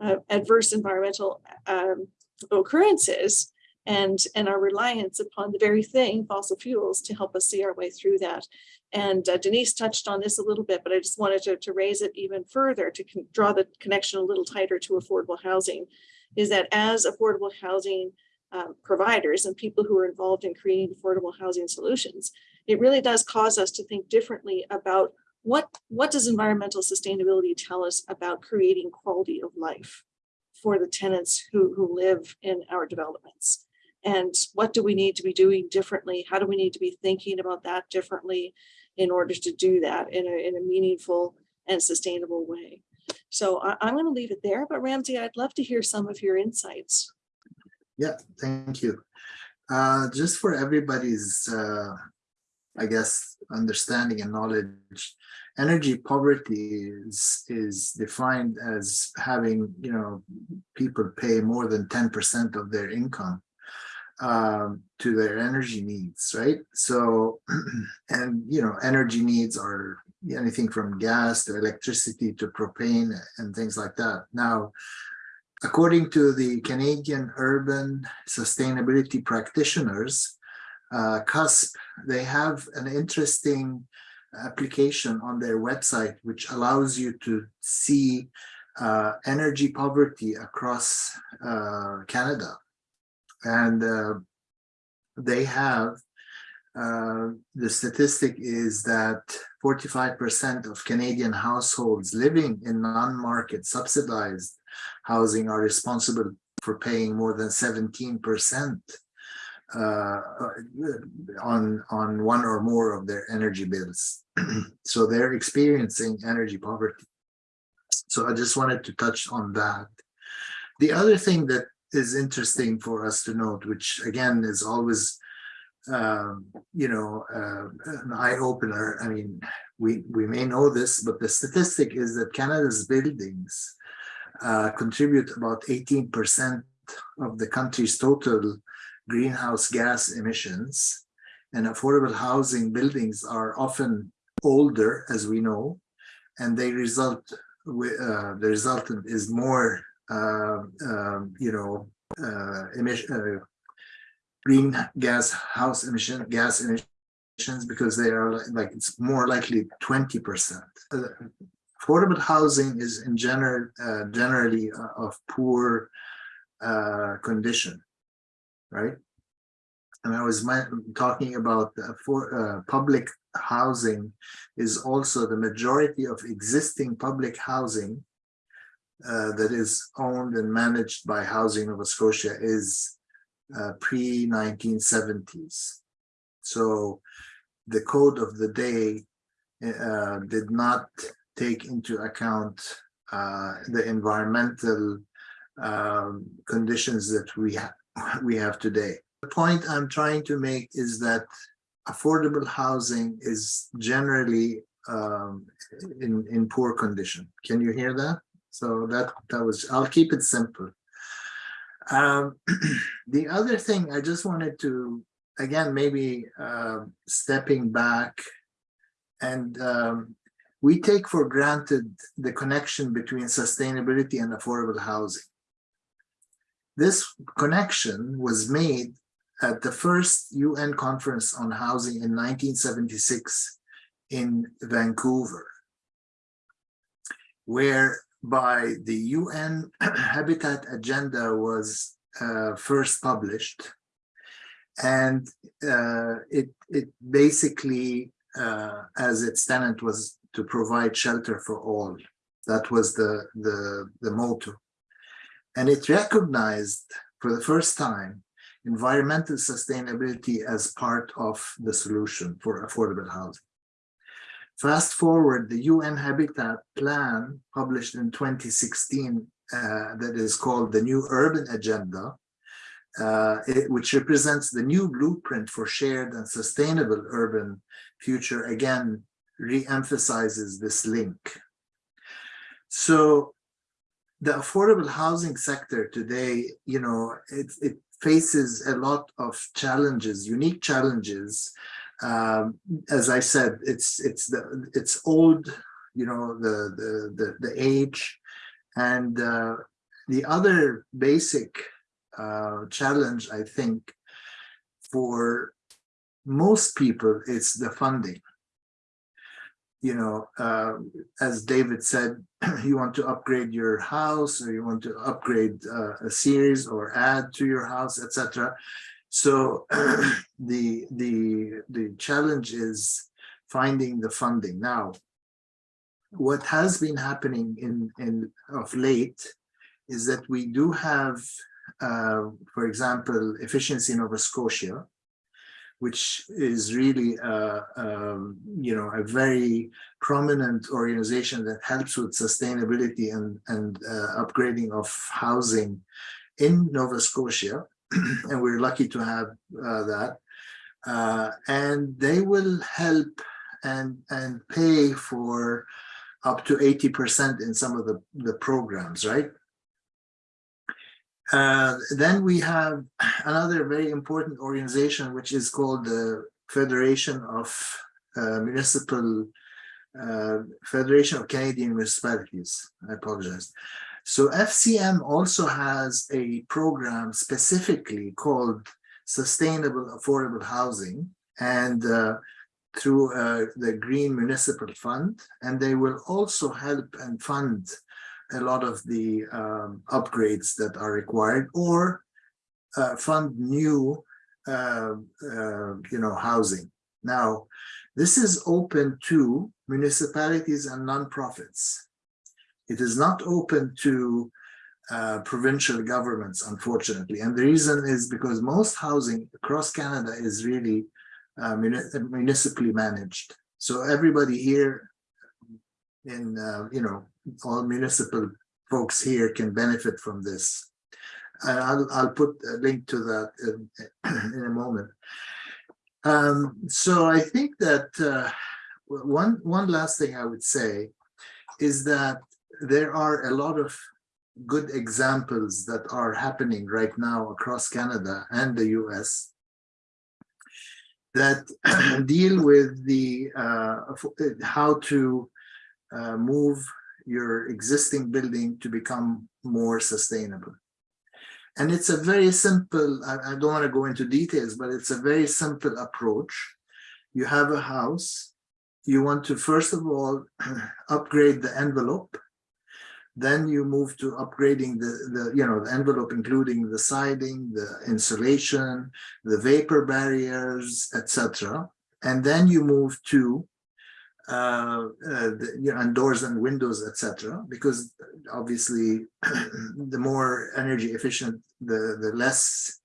[SPEAKER 1] uh, adverse environmental um, occurrences and and our reliance upon the very thing fossil fuels to help us see our way through that. And uh, denise touched on this a little bit but i just wanted to, to raise it even further to draw the connection a little tighter to affordable housing is that as affordable housing um, providers and people who are involved in creating affordable housing solutions it really does cause us to think differently about what what does environmental sustainability tell us about creating quality of life for the tenants who who live in our developments? And what do we need to be doing differently? How do we need to be thinking about that differently in order to do that in a, in a meaningful and sustainable way? So I, i'm going to leave it there but ramzi i'd love to hear some of your insights.
[SPEAKER 3] Yeah, thank you. Uh, just for everybody's, uh, I guess, understanding and knowledge, energy poverty is, is defined as having, you know, people pay more than 10% of their income um, to their energy needs, right? So, and, you know, energy needs are anything from gas to electricity to propane and things like that. Now, According to the Canadian Urban Sustainability Practitioners, uh, CUSP, they have an interesting application on their website, which allows you to see uh, energy poverty across uh, Canada. And uh, they have, uh, the statistic is that 45% of Canadian households living in non-market subsidized housing are responsible for paying more than 17% uh, on, on one or more of their energy bills. so they're experiencing energy poverty. So I just wanted to touch on that. The other thing that is interesting for us to note, which again is always, um, you know, uh, an eye opener. I mean, we, we may know this, but the statistic is that Canada's buildings uh, contribute about 18% of the country's total greenhouse gas emissions. And affordable housing buildings are often older, as we know, and they result uh, the resultant is more, uh, um, you know, uh, emission, uh, green gas house emission, gas emissions, because they are like, it's more likely 20%. Uh, affordable housing is in general uh, generally uh, of poor uh, condition, right? And I was talking about for public housing is also the majority of existing public housing uh, that is owned and managed by Housing Nova Scotia is uh, pre-1970s. So the code of the day uh, did not take into account uh, the environmental um, conditions that we have we have today. The point I'm trying to make is that affordable housing is generally um, in in poor condition. Can you hear that? So that that was. I'll keep it simple. Um, the other thing I just wanted to again maybe uh, stepping back and um, we take for granted the connection between sustainability and affordable housing. This connection was made at the first UN conference on housing in 1976 in Vancouver, whereby the UN Habitat Agenda was uh, first published. And uh, it, it basically, uh, as its tenant was to provide shelter for all. That was the, the, the motto. And it recognized for the first time environmental sustainability as part of the solution for affordable housing. Fast forward, the UN Habitat Plan published in 2016 uh, that is called the New Urban Agenda, uh, it, which represents the new blueprint for shared and sustainable urban future, again, re-emphasizes this link. So the affordable housing sector today, you know, it, it faces a lot of challenges, unique challenges. Um, as I said, it's it's the it's old, you know, the the the, the age, and uh, the other basic uh, challenge, I think, for most people, is the funding you know, uh, as David said, you want to upgrade your house or you want to upgrade uh, a series or add to your house, etc. So the the the challenge is finding the funding. Now, what has been happening in in of late is that we do have, uh, for example, efficiency Nova Scotia, which is really, uh, um, you know, a very prominent organization that helps with sustainability and, and uh, upgrading of housing in Nova Scotia. and we're lucky to have uh, that. Uh, and they will help and, and pay for up to 80% in some of the, the programs, right? Uh, then we have another very important organization, which is called the Federation of uh, Municipal uh, Federation of Canadian Municipalities. I apologize. So FCM also has a program specifically called Sustainable Affordable Housing and uh, through uh, the Green Municipal Fund. And they will also help and fund a lot of the um, upgrades that are required or uh, fund new, uh, uh, you know, housing. Now, this is open to municipalities and nonprofits. It is not open to uh, provincial governments, unfortunately. And the reason is because most housing across Canada is really uh, municipally managed. So everybody here in, uh, you know, all municipal folks here can benefit from this. I'll, I'll put a link to that in, in a moment. Um, so I think that uh, one, one last thing I would say is that there are a lot of good examples that are happening right now across Canada and the US that deal with the uh, how to uh, move your existing building to become more sustainable. And it's a very simple, I, I don't want to go into details, but it's a very simple approach. You have a house, you want to first of all upgrade the envelope, then you move to upgrading the, the you know the envelope including the siding, the insulation, the vapor barriers, etc. And then you move to uh, uh, you know, and doors and windows, etc. Because obviously, the more energy efficient, the the less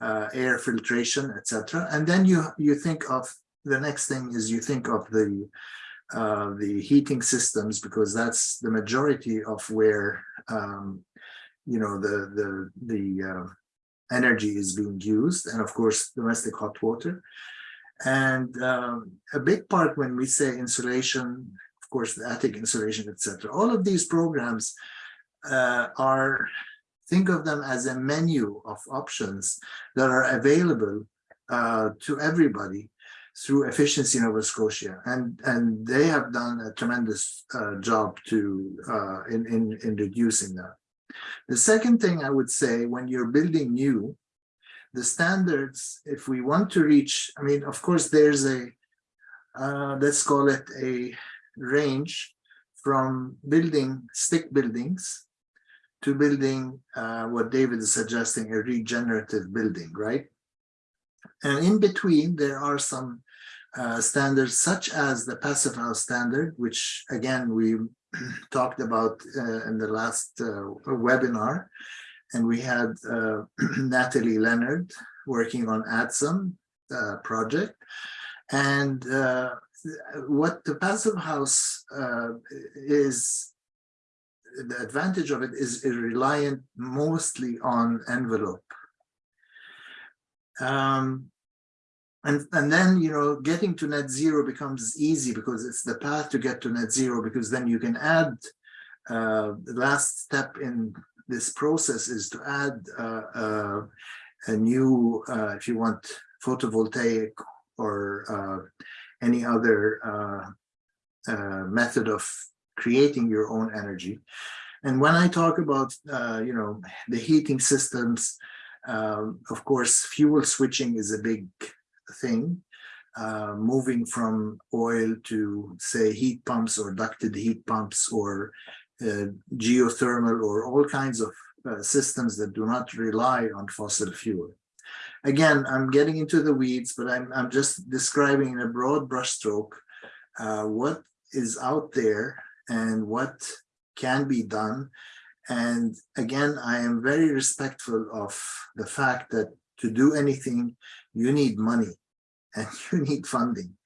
[SPEAKER 3] uh, air filtration, etc. And then you you think of the next thing is you think of the uh, the heating systems, because that's the majority of where, um, you know, the, the, the uh, energy is being used, and of course, domestic hot water. And um, a big part when we say insulation, of course, the attic insulation, etc. All of these programs uh, are, think of them as a menu of options that are available uh, to everybody through Efficiency Nova Scotia. And, and they have done a tremendous uh, job to uh, in, in, in reducing that. The second thing I would say when you're building new, the standards, if we want to reach, I mean, of course, there's a, uh, let's call it a range from building stick buildings to building uh, what David is suggesting, a regenerative building, right? And in between, there are some uh, standards such as the passive house standard, which again, we talked about uh, in the last uh, webinar. And we had uh, Natalie Leonard working on ADSUM uh, project. And uh, what the passive house uh, is, the advantage of it is, is reliant mostly on envelope. Um, and, and then, you know, getting to net zero becomes easy because it's the path to get to net zero because then you can add uh, the last step in this process is to add uh, uh, a new, uh, if you want, photovoltaic or uh, any other method of creating your own energy. And when I talk about, you know, the heating systems, um, of course, fuel switching is a big thing. Uh, moving from oil to say heat pumps or ducted heat pumps or uh, geothermal or all kinds of uh, systems that do not rely on fossil fuel. Again, I'm getting into the weeds, but I'm, I'm just describing in a broad brushstroke uh, what is out there and what can be done. And again, I am very respectful of the fact that to do anything, you need money and you need funding.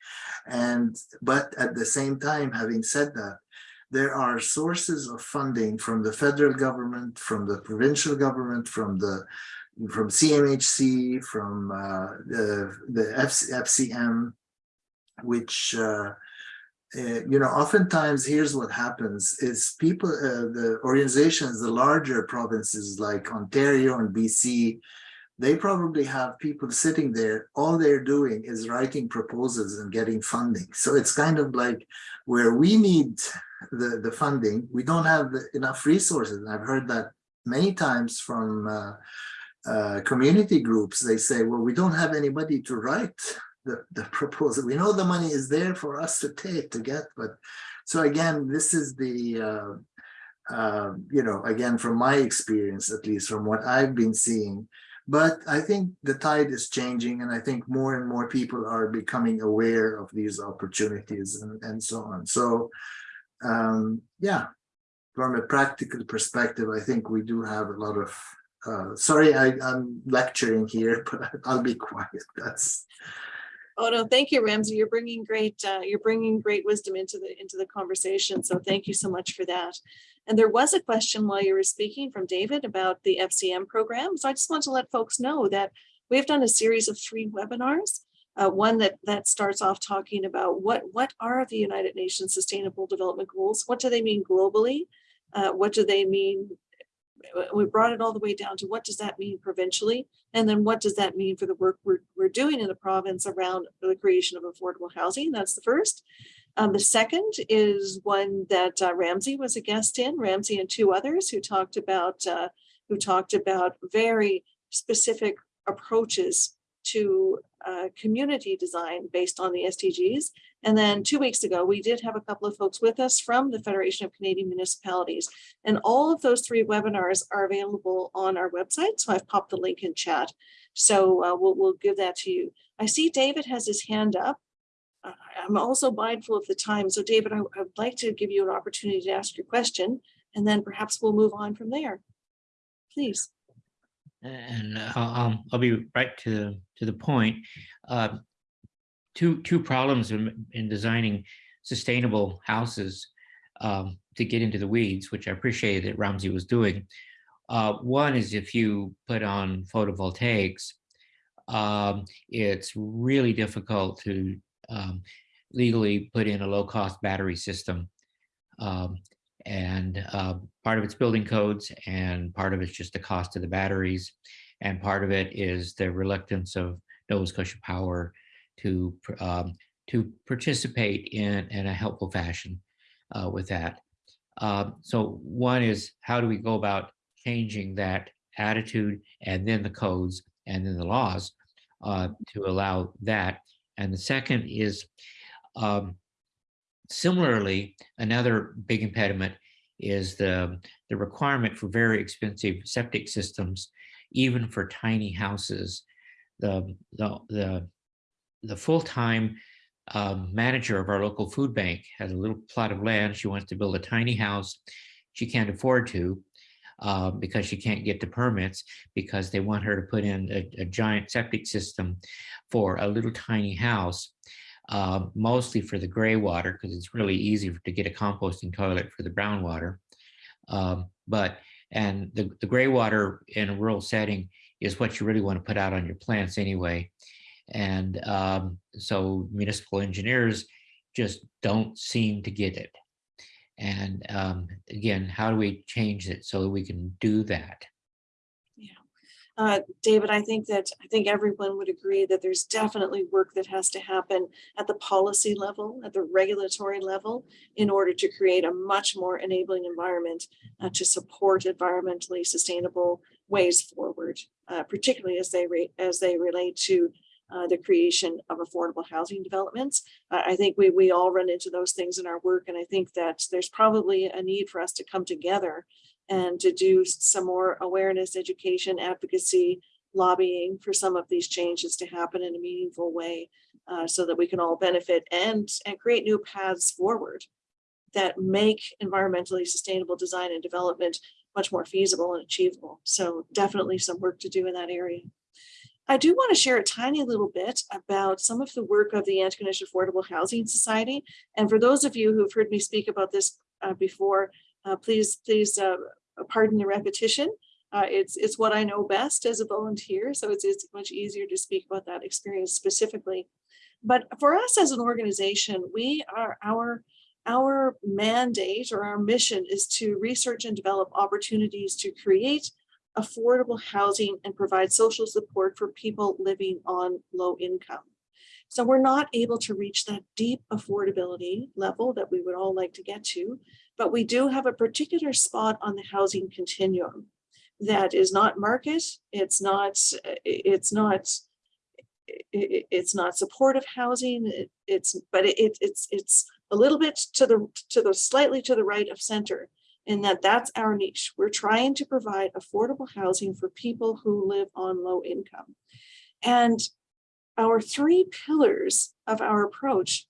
[SPEAKER 3] And but at the same time, having said that, there are sources of funding from the federal government, from the provincial government, from the from CMHC, from uh, the the FCM, which uh, uh, you know, oftentimes here's what happens is people, uh, the organizations, the larger provinces like Ontario and BC, they probably have people sitting there, all they're doing is writing proposals and getting funding. So it's kind of like where we need the, the funding, we don't have enough resources. And I've heard that many times from uh, uh, community groups. They say, well, we don't have anybody to write the, the proposal. We know the money is there for us to take to get, but so again, this is the, uh, uh, you know, again, from my experience, at least from what I've been seeing, but I think the tide is changing and I think more and more people are becoming aware of these opportunities and, and so on. So um, yeah, from a practical perspective, I think we do have a lot of, uh, sorry, I, I'm lecturing here, but I'll be quiet. That's,
[SPEAKER 1] Oh, no, thank you, Ramzi. You're bringing great, uh, you're bringing great wisdom into the, into the conversation. So thank you so much for that. And there was a question while you were speaking from David about the FCM program. So I just want to let folks know that we've done a series of three webinars. Uh, one that that starts off talking about what what are the United Nations Sustainable Development Goals? What do they mean globally? Uh, what do they mean we brought it all the way down to what does that mean provincially? And then what does that mean for the work we're, we're doing in the province around the creation of affordable housing? That's the first. Um, the second is one that uh, Ramzi was a guest in, Ramzi and two others who talked about uh, who talked about very specific approaches to community design based on the SDGs. And then two weeks ago, we did have a couple of folks with us from the Federation of Canadian Municipalities. And all of those three webinars are available on our website. So I've popped the link in chat. So uh, we'll, we'll give that to you. I see David has his hand up. Uh, I'm also mindful of the time. So David, I, I would like to give you an opportunity to ask your question, and then perhaps we'll move on from there. Please.
[SPEAKER 5] And I'll, I'll be right to, to the point. Uh, two, two problems in, in designing sustainable houses um, to get into the weeds, which I appreciated that Ramzi was doing. Uh, one is if you put on photovoltaics, um, it's really difficult to um, legally put in a low cost battery system. And uh, part of it's building codes and part of it's just the cost of the batteries. And part of it is the reluctance of Nova Scotia Power to, um, to participate in, in a helpful fashion uh, with that. Uh, so one is how do we go about changing that attitude and then the codes and then the laws uh, to allow that. And the second is um, similarly, another big impediment is the, the requirement for very expensive septic systems, even for tiny houses. The, the, the, the full-time um, manager of our local food bank has a little plot of land. She wants to build a tiny house. She can't afford to uh, because she can't get the permits because they want her to put in a, a giant septic system for a little tiny house, uh, mostly for the gray water because it's really easy to get a composting toilet for the brown water. Um, but and the, the gray water in a rural setting is what you really want to put out on your plants anyway. And um, so municipal engineers just don't seem to get it. And um, again, how do we change it so that we can do that?
[SPEAKER 1] Uh, David, I think that, I think everyone would agree that there's definitely work that has to happen at the policy level, at the regulatory level, in order to create a much more enabling environment uh, to support environmentally sustainable ways forward, uh, particularly as they rate, as they relate to uh, the creation of affordable housing developments. Uh, I think we, we all run into those things in our work, and I think that there's probably a need for us to come together and to do some more awareness, education, advocacy, lobbying for some of these changes to happen in a meaningful way uh, so that we can all benefit and, and create new paths forward that make environmentally sustainable design and development much more feasible and achievable. So definitely some work to do in that area. I do want to share a tiny little bit about some of the work of the Antigonish Affordable Housing Society. And for those of you who've heard me speak about this uh, before, uh, please, please uh, pardon the repetition. Uh, it's, it's what I know best as a volunteer, so it's, it's much easier to speak about that experience specifically. But for us as an organization, we are our our mandate or our mission is to research and develop opportunities to create affordable housing and provide social support for people living on low income. So we're not able to reach that deep affordability level that we would all like to get to, but we do have a particular spot on the housing continuum that is not market, it's not, it's not, it's not supportive housing, it's, but it, it's, it's a little bit to the, to the slightly to the right of center in that that's our niche. We're trying to provide affordable housing for people who live on low income. And our three pillars of our approach,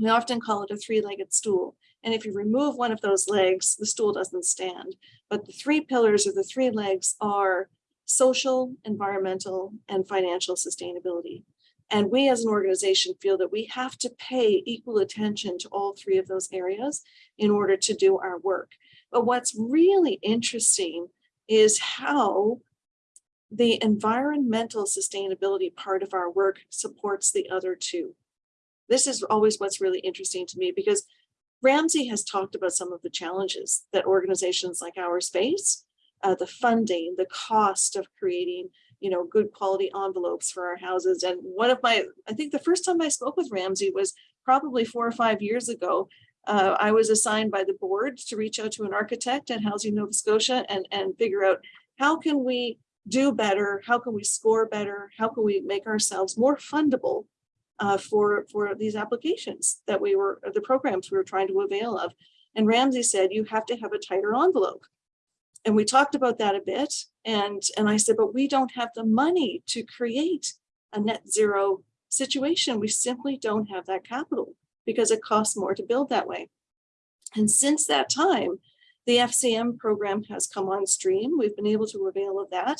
[SPEAKER 1] we often call it a three-legged stool. And if you remove one of those legs, the stool doesn't stand. But the three pillars or the three legs are social, environmental, and financial sustainability. And we as an organization feel that we have to pay equal attention to all three of those areas in order to do our work. But what's really interesting is how the environmental sustainability part of our work supports the other two. This is always what's really interesting to me because Ramzi has talked about some of the challenges that organizations like ours face, uh, the funding, the cost of creating you know, good quality envelopes for our houses. And one of my, I think the first time I spoke with Ramzi was probably four or five years ago. Uh, I was assigned by the board to reach out to an architect at Housing Nova Scotia and, and figure out how can we do better? How can we score better? How can we make ourselves more fundable uh, for, for these applications that we were, the programs we were trying to avail of? And Ramzi said, you have to have a tighter envelope. And we talked about that a bit. And, and I said, but we don't have the money to create a net zero situation. We simply don't have that capital because it costs more to build that way. And since that time, the FCM program has come on stream. We've been able to avail of that.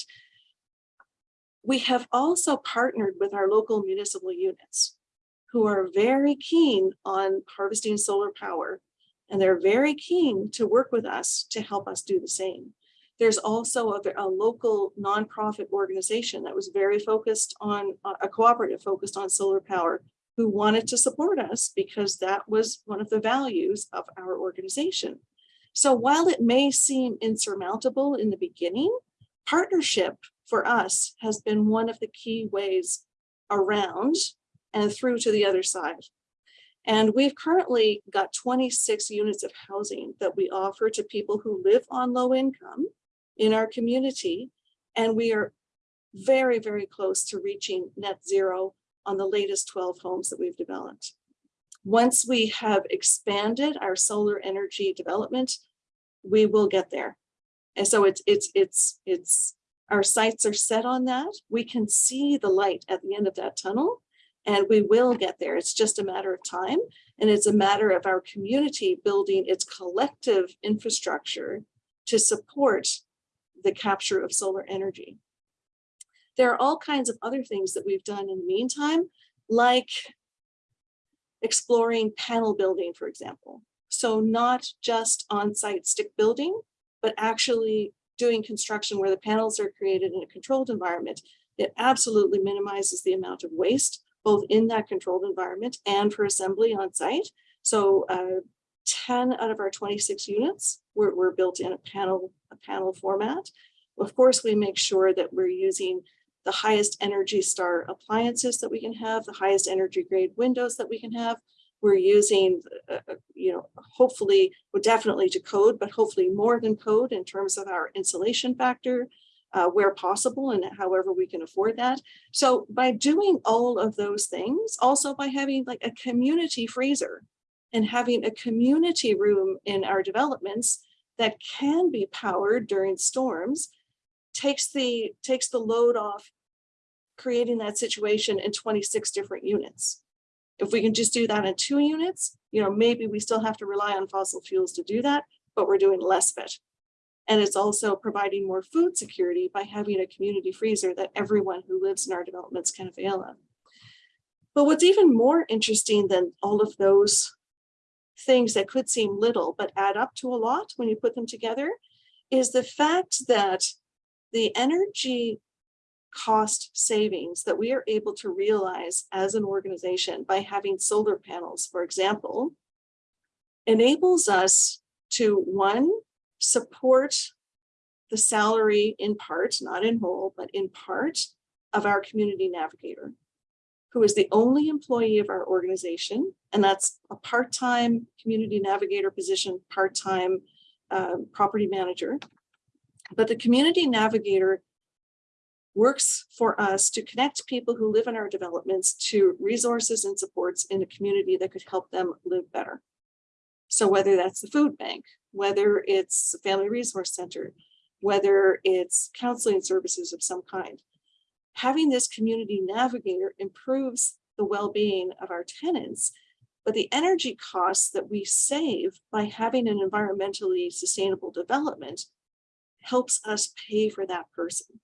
[SPEAKER 1] We have also partnered with our local municipal units who are very keen on harvesting solar power. And they're very keen to work with us to help us do the same. There's also a, a local nonprofit organization that was very focused on, uh, a cooperative focused on solar power who wanted to support us because that was one of the values of our organization. So while it may seem insurmountable in the beginning, partnership for us has been one of the key ways around and through to the other side. And we've currently got 26 units of housing that we offer to people who live on low income in our community. And we are very, very close to reaching net zero on the latest 12 homes that we've developed. Once we have expanded our solar energy development, we will get there. And so it's, it's, it's, it's, our sights are set on that. We can see the light at the end of that tunnel and we will get there. It's just a matter of time. And it's a matter of our community building its collective infrastructure to support the capture of solar energy. There are all kinds of other things that we've done in the meantime, like exploring panel building, for example. So not just on-site stick building, but actually doing construction where the panels are created in a controlled environment. It absolutely minimizes the amount of waste, both in that controlled environment and for assembly on site. So uh, 10 out of our 26 units were, were built in a panel, a panel format. Of course, we make sure that we're using the highest energy star appliances that we can have, the highest energy grade windows that we can have. We're using, uh, uh you know, hopefully, well, definitely to code, but hopefully more than code in terms of our insulation factor, uh, where possible and however we can afford that. So by doing all of those things, also by having like a community freezer and having a community room in our developments that can be powered during storms, takes the takes the load off creating that situation in 26 different units. If we can just do that in two units, you know, maybe we still have to rely on fossil fuels to do that, but we're doing less of it. And it's also providing more food security by having a community freezer that everyone who lives in our developments can avail of. But what's even more interesting than all of those things that could seem little, but add up to a lot when you put them together, is the fact that the energy cost savings that we are able to realize as an organization by having solar panels, for example, enables us to one, support the salary in part, not in whole, but in part of our community navigator, who is the only employee of our organization. And that's a part-time community navigator position, part-time uh, property manager. But the community navigator works for us to connect people who live in our developments to resources and supports in a community that could help them live better. So whether that's the food bank, whether it's family resource center, whether it's counseling services of some kind, having this community navigator improves the well-being of our tenants but the energy costs that we save by having an environmentally sustainable development helps us pay for that person.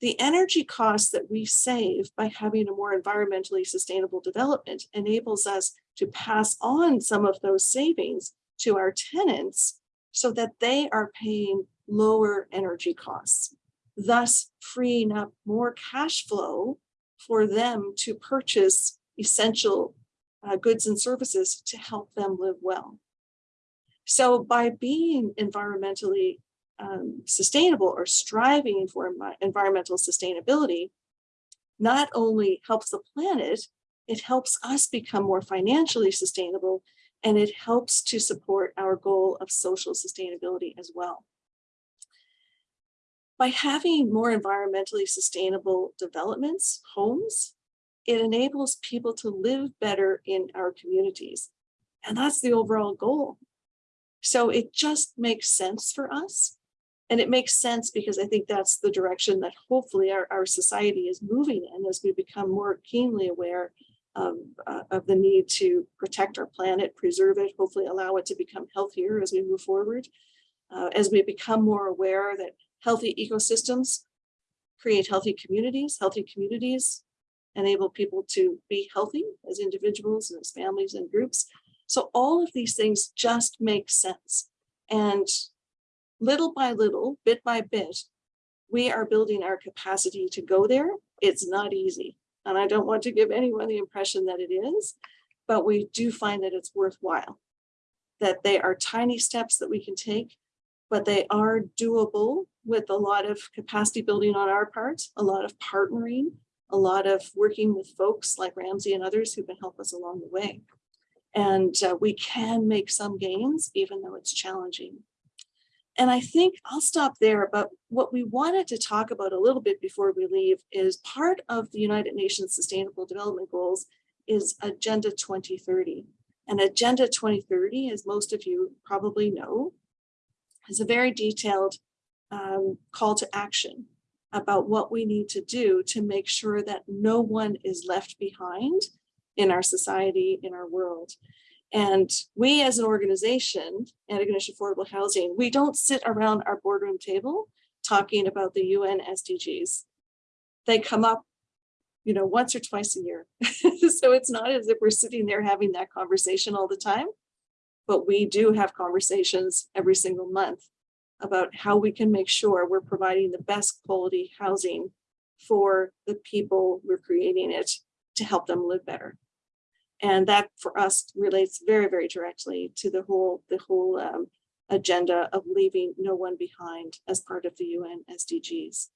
[SPEAKER 1] The energy costs that we save by having a more environmentally sustainable development enables us to pass on some of those savings to our tenants so that they are paying lower energy costs, thus freeing up more cash flow for them to purchase essential uh, goods and services to help them live well. So by being environmentally um, sustainable or striving for environmental sustainability, not only helps the planet, it helps us become more financially sustainable and it helps to support our goal of social sustainability as well. By having more environmentally sustainable developments, homes, it enables people to live better in our communities. And that's the overall goal. So it just makes sense for us and it makes sense because I think that's the direction that hopefully our, our society is moving in as we become more keenly aware of, uh, of the need to protect our planet, preserve it, hopefully allow it to become healthier as we move forward. Uh, as we become more aware that healthy ecosystems create healthy communities, healthy communities enable people to be healthy as individuals and as families and groups. So all of these things just make sense. And little by little, bit by bit, we are building our capacity to go there. It's not easy. And I don't want to give anyone the impression that it is, but we do find that it's worthwhile. That they are tiny steps that we can take, but they are doable with a lot of capacity building on our part, a lot of partnering, a lot of working with folks like Ramzi and others who can help us along the way. And uh, we can make some gains, even though it's challenging. And I think I'll stop there, but what we wanted to talk about a little bit before we leave is part of the United Nations Sustainable Development Goals is Agenda 2030. And Agenda 2030, as most of you probably know, is a very detailed um, call to action about what we need to do to make sure that no one is left behind in our society, in our world. And we as an organization, Antigonish Affordable Housing, we don't sit around our boardroom table talking about the UN SDGs. They come up, you know, once or twice a year. so it's not as if we're sitting there having that conversation all the time, but we do have conversations every single month about how we can make sure we're providing the best quality housing for the people we're creating it to help them live better. And that for us relates very, very directly to the whole, the whole um, agenda of leaving no one behind as part of the UN SDGs.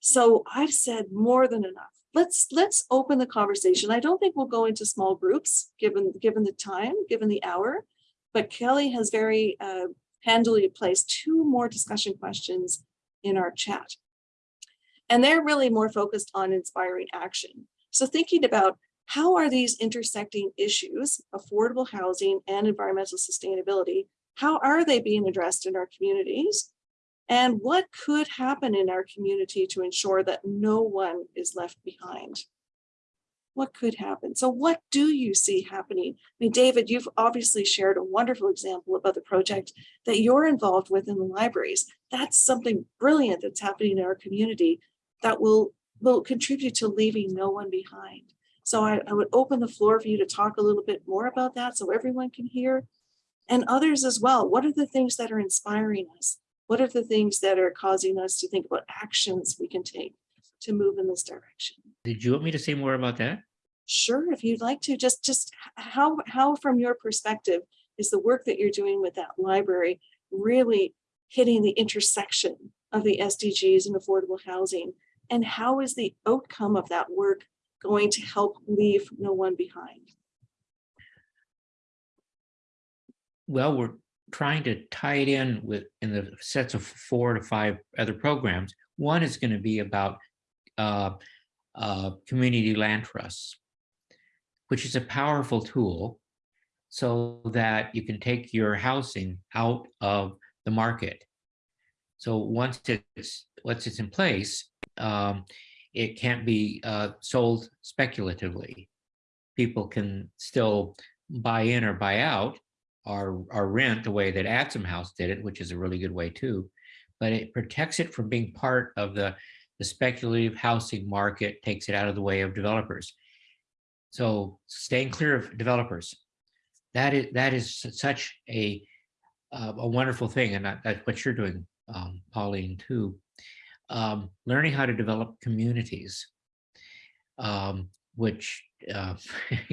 [SPEAKER 1] So I've said more than enough. Let's let's open the conversation. I don't think we'll go into small groups given given the time, given the hour, but Kelly has very uh, handily placed two more discussion questions in our chat. And they're really more focused on inspiring action. So thinking about how are these intersecting issues, affordable housing and environmental sustainability, how are they being addressed in our communities? And what could happen in our community to ensure that no one is left behind? What could happen? So what do you see happening? I mean, David, you've obviously shared a wonderful example about the project that you're involved with in the libraries. That's something brilliant that's happening in our community that will, will contribute to leaving no one behind. So I, I would open the floor for you to talk a little bit more about that so everyone can hear and others as well. What are the things that are inspiring us? What are the things that are causing us to think about actions we can take to move in this direction?
[SPEAKER 5] Did you want me to say more about that?
[SPEAKER 1] Sure, if you'd like to, just just how how from your perspective is the work that you're doing with that library really hitting the intersection of the SDGs and affordable housing? And how is the outcome of that work going to help leave no one behind?
[SPEAKER 5] Well, we're trying to tie it in with in the sets of four to five other programs. One is going to be about uh, uh, community land trusts, which is a powerful tool so that you can take your housing out of the market. So once it's once it's in place, um, it can't be uh, sold speculatively. People can still buy in or buy out or, or rent the way that Adsum House did it, which is a really good way too. But it protects it from being part of the, the speculative housing market, takes it out of the way of developers. So staying clear of developers, that is that is such a uh, a wonderful thing, and that, that's what you're doing, um, Pauline, too um, learning how to develop communities, um, which uh,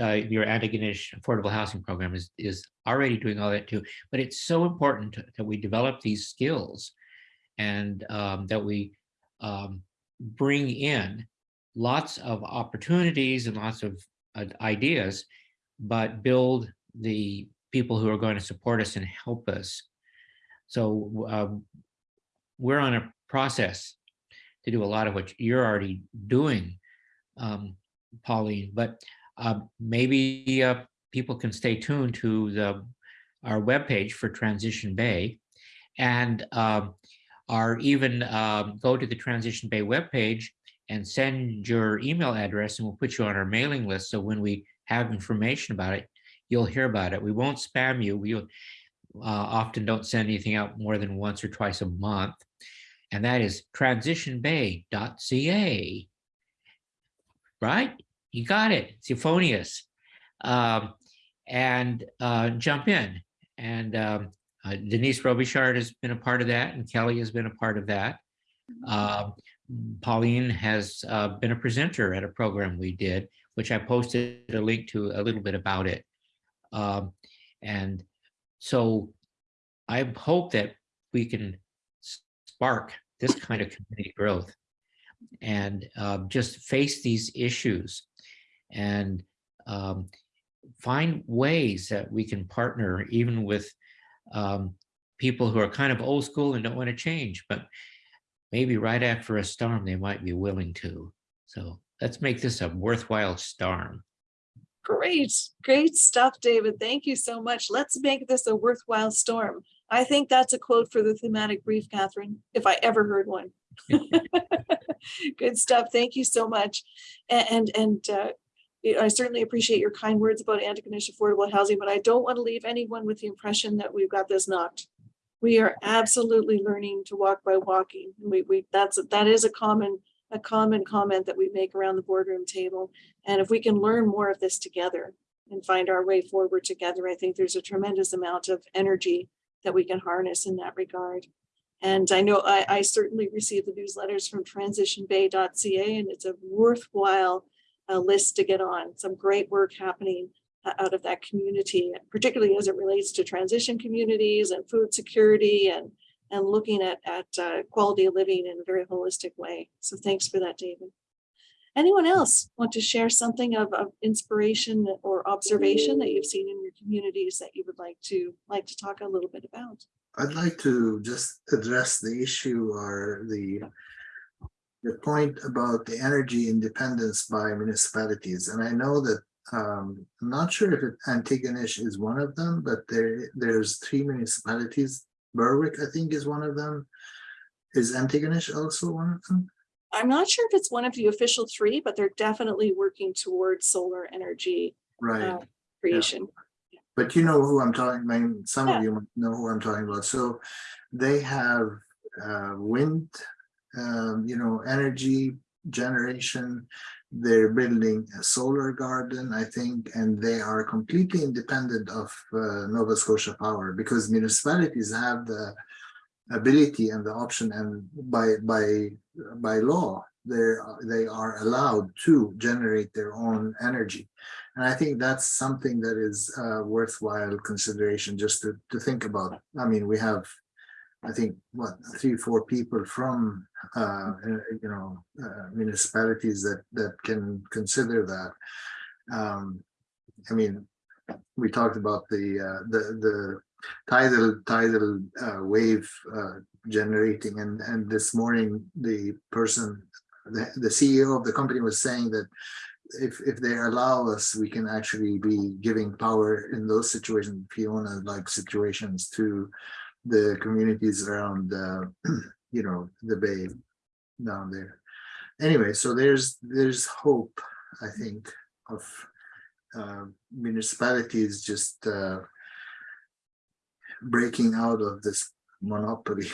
[SPEAKER 5] uh, your Antigonish affordable housing program is, is already doing all that too. But it's so important that we develop these skills and um, that we um, bring in lots of opportunities and lots of uh, ideas, but build the people who are going to support us and help us. So um, we're on a process to do a lot of what you're already doing, um, Pauline, but uh, maybe uh, people can stay tuned to the our webpage for Transition Bay and uh, or even um, go to the Transition Bay webpage and send your email address and we'll put you on our mailing list. So when we have information about it, you'll hear about it. We won't spam you. We uh, often don't send anything out more than once or twice a month. And that is transitionbay.ca. right? You got it, it's euphonious. Um, and uh, jump in. And um, uh, Denise Robichaud has been a part of that, and Kelly has been a part of that. Um, Pauline has uh, been a presenter at a program we did, which I posted a link to a little bit about it. Um, and so I hope that we can spark this kind of community growth and um, just face these issues and um, find ways that we can partner even with um, people who are kind of old school and don't want to change, but maybe right after a storm, they might be willing to. So let's make this a worthwhile storm.
[SPEAKER 1] Great, great stuff, David. Thank you so much. Let's make this a worthwhile storm. I think that's a quote for the thematic brief, Catherine, if I ever heard one. Good stuff. Thank you so much. And, and, uh, I certainly appreciate your kind words about Antigonish affordable housing, but I don't want to leave anyone with the impression that we've got this knocked. We are absolutely learning to walk by walking. We, we, that's, that is a common, a common comment that we make around the boardroom table. And if we can learn more of this together and find our way forward together, I think there's a tremendous amount of energy that we can harness in that regard. And I know I, I certainly receive the newsletters from transitionbay.ca and it's a worthwhile uh, list to get on. Some great work happening uh, out of that community, particularly as it relates to transition communities and food security and, and looking at, at uh, quality of living in a very holistic way. So thanks for that, David. Anyone else want to share something of, of inspiration or observation that you've seen in your communities that you would like to like to talk a little bit about?
[SPEAKER 3] I'd like to just address the issue or the the point about the energy independence by municipalities. And I know that um, I'm not sure if Antigonish is one of them, but there there's three municipalities. Berwick, I think, is one of them. Is Antigonish also one of them?
[SPEAKER 1] I'm not sure if it's one of the official three, but they're definitely working towards solar energy
[SPEAKER 3] Right.
[SPEAKER 1] uh, creation.
[SPEAKER 3] But you know who I'm talking, I mean, some
[SPEAKER 1] Yeah.
[SPEAKER 3] of you know who I'm talking about. So they have uh, wind, um, you know, energy generation. They're building a solar garden, I think, and they are completely independent of uh, Nova Scotia Power because municipalities have the ability and the option and by by by law they're they are allowed to generate their own energy. And i think that's something that is uh worthwhile consideration just to to think about. I mean we have i think what three four people from uh you know uh, municipalities that that can consider that. Um i mean we talked about the uh the the tidal tidal uh, wave uh, generating. And and this morning the person the, the ceo of the company was saying that if if they allow us we can actually be giving power in those situations fiona like situations to the communities around uh, you know the bay down there. Anyway so there's there's hope i think of uh, municipalities just uh, breaking out of this monopoly.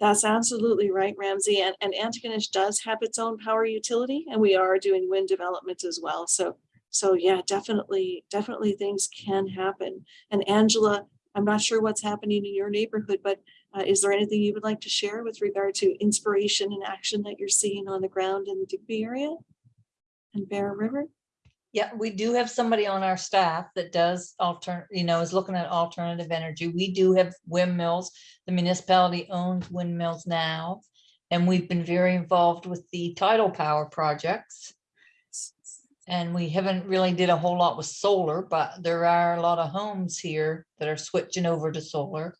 [SPEAKER 1] That's absolutely right, Ramzi. And, and Antigonish does have its own power utility and we are doing wind development as well. So, so yeah, definitely, definitely things can happen. And Angela, I'm not sure what's happening in your neighborhood, but uh, is there anything you would like to share with regard to inspiration and action that you're seeing on the ground in the Digby area? And Bear River?
[SPEAKER 11] Yeah, we do have somebody on our staff that does alter, you know, is looking at alternative energy. We do have windmills. The municipality owns windmills now. And we've been very involved with the tidal power projects. And we haven't really did a whole lot with solar, but there are a lot of homes here that are switching over to solar.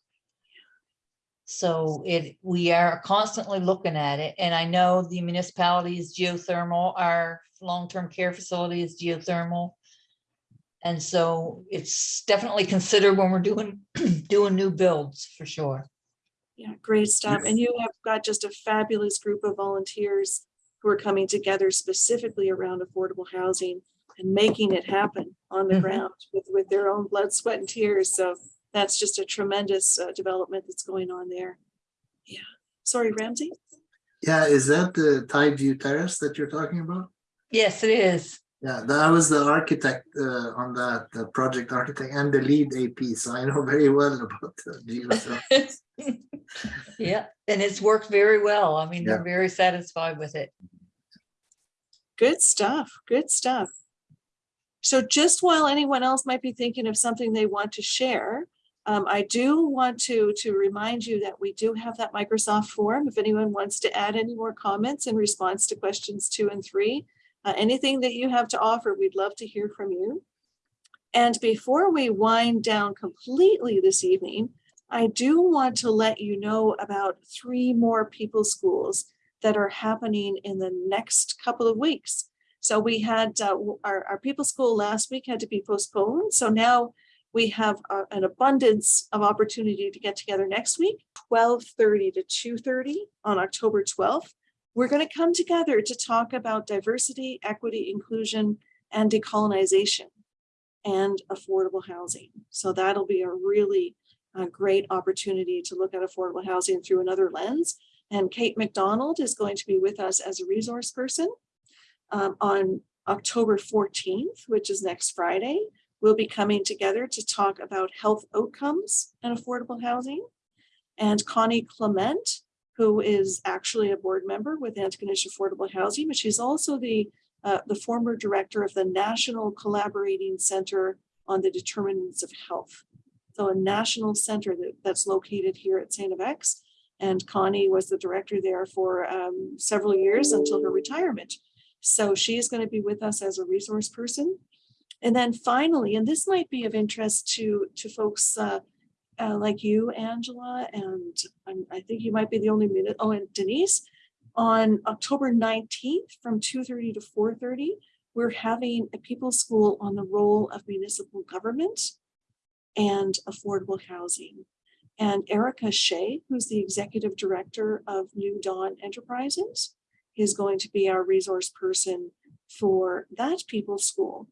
[SPEAKER 11] So it, we are constantly looking at it, and I know the municipalities geothermal, our long-term care facility is geothermal. And so it's definitely considered when we're doing, doing new builds for sure.
[SPEAKER 1] Yeah, great stuff. And you have got just a fabulous group of volunteers who are coming together specifically around affordable housing and making it happen on the
[SPEAKER 11] Mhm.
[SPEAKER 1] ground with, with their own blood, sweat and tears. So that's just a tremendous uh, development that's going on there. Yeah. Sorry, Ramzi?
[SPEAKER 3] Yeah, is that the Tide View Terrace that you're talking about?
[SPEAKER 11] Yes, it is.
[SPEAKER 3] Yeah, that I was the architect uh, on that, the project architect and the LEED AP, so I know very well about the GeoCell.
[SPEAKER 11] Yeah, and it's worked very well. I mean,
[SPEAKER 3] Yeah.
[SPEAKER 11] they're very satisfied with it.
[SPEAKER 1] Good stuff, good stuff. So just while anyone else might be thinking of something they want to share, um, I do want to, to remind you that we do have that Microsoft form. If anyone wants to add any more comments in response to questions two and three, uh, anything that you have to offer, we'd love to hear from you. And before we wind down completely this evening, I do want to let you know about three more people schools that are happening in the next couple of weeks. So we had uh, our, our people school last week had to be postponed. So now we have uh, an abundance of opportunity to get together next week, 12:30 to 2:30 on October 12th. We're going to come together to talk about diversity, equity, inclusion, and decolonization and affordable housing. So that'll be a really uh, great opportunity to look at affordable housing through another lens. And Kate McDonald is going to be with us as a resource person um, on October 14th, which is next Friday. We'll be coming together to talk about health outcomes and affordable housing. And Connie Clement, who is actually a board member with Antigonish Affordable Housing, but she's also the, uh, the former director of the National Collaborating Center on the Determinants of Health. So a national center that, that's located here at St. FX. And Connie was the director there for um, several years until her retirement. So she is going to be with us as a resource person. And then finally, and this might be of interest to, to folks uh, uh, like you, Angela, and I think you might be the only minute, oh, and Denise, on October 19th from 2:30 to 4:30, we're having a people school on the role of municipal government and affordable housing. And Erika Shea, who's the executive director of New Dawn Enterprises, is going to be our resource person for that people school.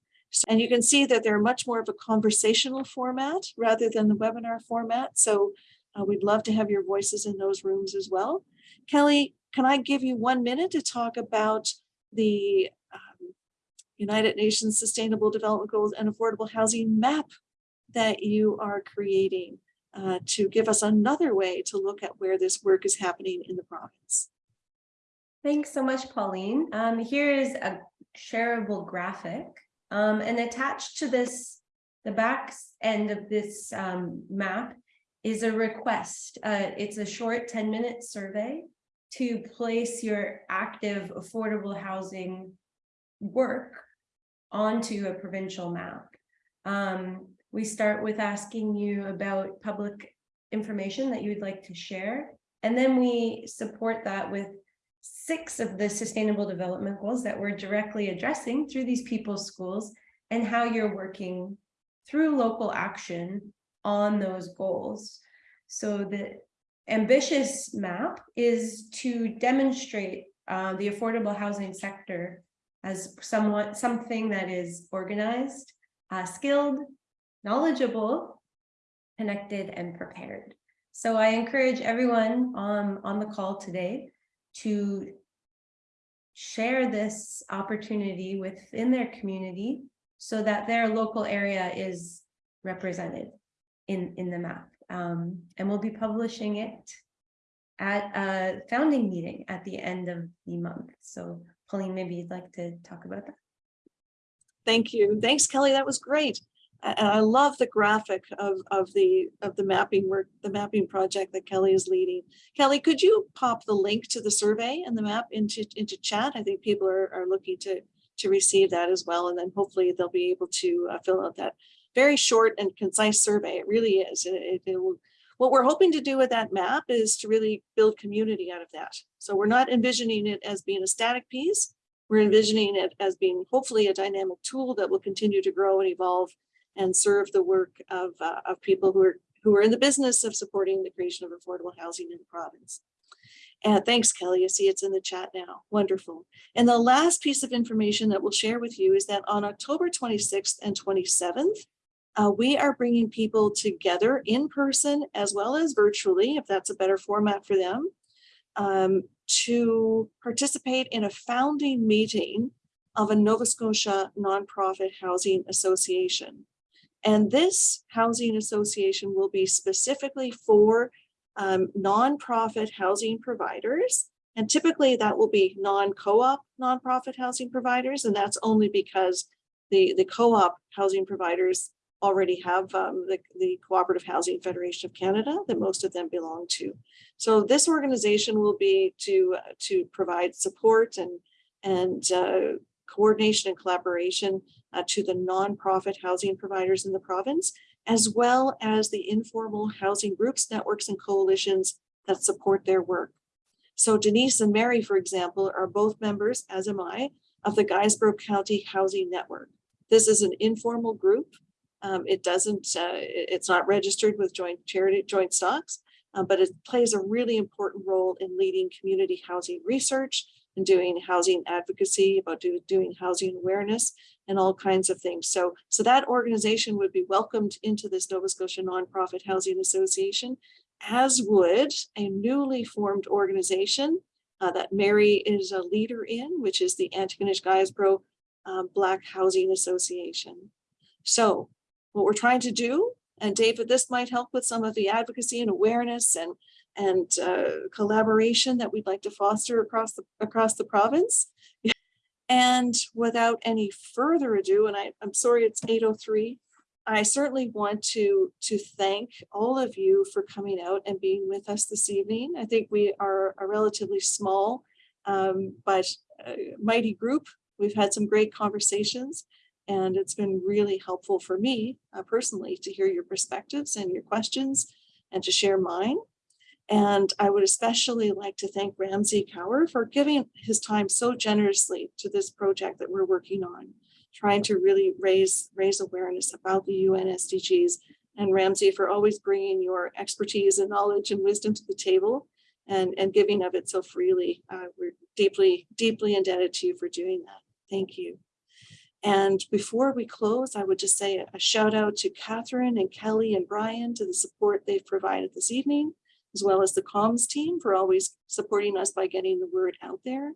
[SPEAKER 1] And you can see that they're much more of a conversational format rather than the webinar format. So uh, we'd love to have your voices in those rooms as well. Kelly, can I give you one minute to talk about the um, United Nations Sustainable Development Goals and Affordable Housing map that you are creating uh, to give us another way to look at where this work is happening in the province.
[SPEAKER 2] Thanks so much, Pauline. Um, here is a shareable graphic. Um, and attached to this, the back end of this um, map is a request. Uh, it's a short 10 minute survey to place your active affordable housing work onto a provincial map. Um, we start with asking you about public information that you would like to share. And then we support that with six of the sustainable development goals that we're directly addressing through these people's schools and how you're working through local action on those goals. So the ambitious map is to demonstrate uh, the affordable housing sector as somewhat something that is organized, uh, skilled, knowledgeable, connected, and prepared. So I encourage everyone on, on the call today to share this opportunity within their community so that their local area is represented in, in the map. Um, and we'll be publishing it at a founding meeting at the end of the month. So Pauline, maybe you'd like to talk about that.
[SPEAKER 1] Thank you. Thanks, Kelly. That was great. And I love the graphic of, of the, of the mapping work, the mapping project that Kelly is leading. Kelly, could you pop the link to the survey and the map into, into chat? I think people are, are looking to, to receive that as well. And then hopefully they'll be able to uh, fill out that very short and concise survey. It really is. It, it- it will, what we're hoping to do with that map is to really build community out of that. So we're not envisioning it as being a static piece. We're envisioning it as being hopefully a dynamic tool that will continue to grow and evolve and serve the work of, uh, of people who are, who are in the business of supporting the creation of affordable housing in the province. And thanks, Kelly. I see it's in the chat now. Wonderful. And the last piece of information that we'll share with you is that on October 26th and 27th, uh, we are bringing people together in person as well as virtually, if that's a better format for them, um, to participate in a founding meeting of a Nova Scotia nonprofit housing association. And this housing association will be specifically for um, nonprofit housing providers. And typically that will be non-co-op nonprofit housing providers. And that's only because the, the co-op housing providers already have um, the, the Cooperative Housing Federation of Canada that most of them belong to. So this organization will be to, to provide support and, and uh, coordination and collaboration uh, to the nonprofit housing providers in the province, as well as the informal housing groups, networks, and coalitions that support their work. So Denise and Mary, for example, are both members, as am I, of the Guysborough County Housing Network. This is an informal group. Um, it doesn't, uh, it's not registered with joint charity, joint stocks, uh, but it plays a really important role in leading community housing research and doing housing advocacy, about do, doing housing awareness and all kinds of things. So, so that organization would be welcomed into this Nova Scotia Nonprofit Housing Association, as would a newly formed organization uh, that Mary is a leader in, which is the Antigonish Guysborough uh, Black Housing Association. So what we're trying to do, and David, this might help with some of the advocacy and awareness and and uh, collaboration that we'd like to foster across the across the province. And without any further ado, and I, I'm sorry it's 8:03, I certainly want to to thank all of you for coming out and being with us this evening. I think we are a relatively small um, but uh, mighty group. We've had some great conversations and it's been really helpful for me uh, personally to hear your perspectives and your questions and to share mine. And I would especially like to thank Ramzi Kawar for giving his time so generously to this project that we're working on, trying to really raise, raise awareness about the UN SDGs. And Ramzi for always bringing your expertise and knowledge and wisdom to the table and, and giving of it so freely. Uh, we're deeply, deeply indebted to you for doing that. Thank you. And before we close, I would just say a shout out to Catherine and Kelly and Brian to the support they've provided this evening, as well as the comms team for always supporting us by getting the word out there.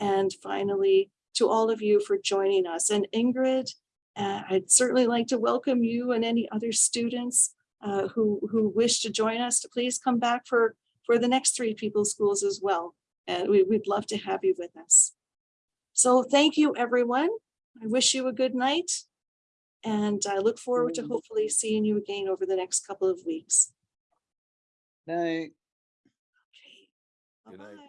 [SPEAKER 1] And finally, to all of you for joining us. And Ingrid, uh, I'd certainly like to welcome you and any other students uh, who, who wish to join us to please come back for, for the next three people schools as well. And we, we'd love to have you with us. So thank you, everyone. I wish you a good night. And I look forward to hopefully seeing you again over the next couple of weeks.
[SPEAKER 6] Night.
[SPEAKER 1] Okay. Bye-bye.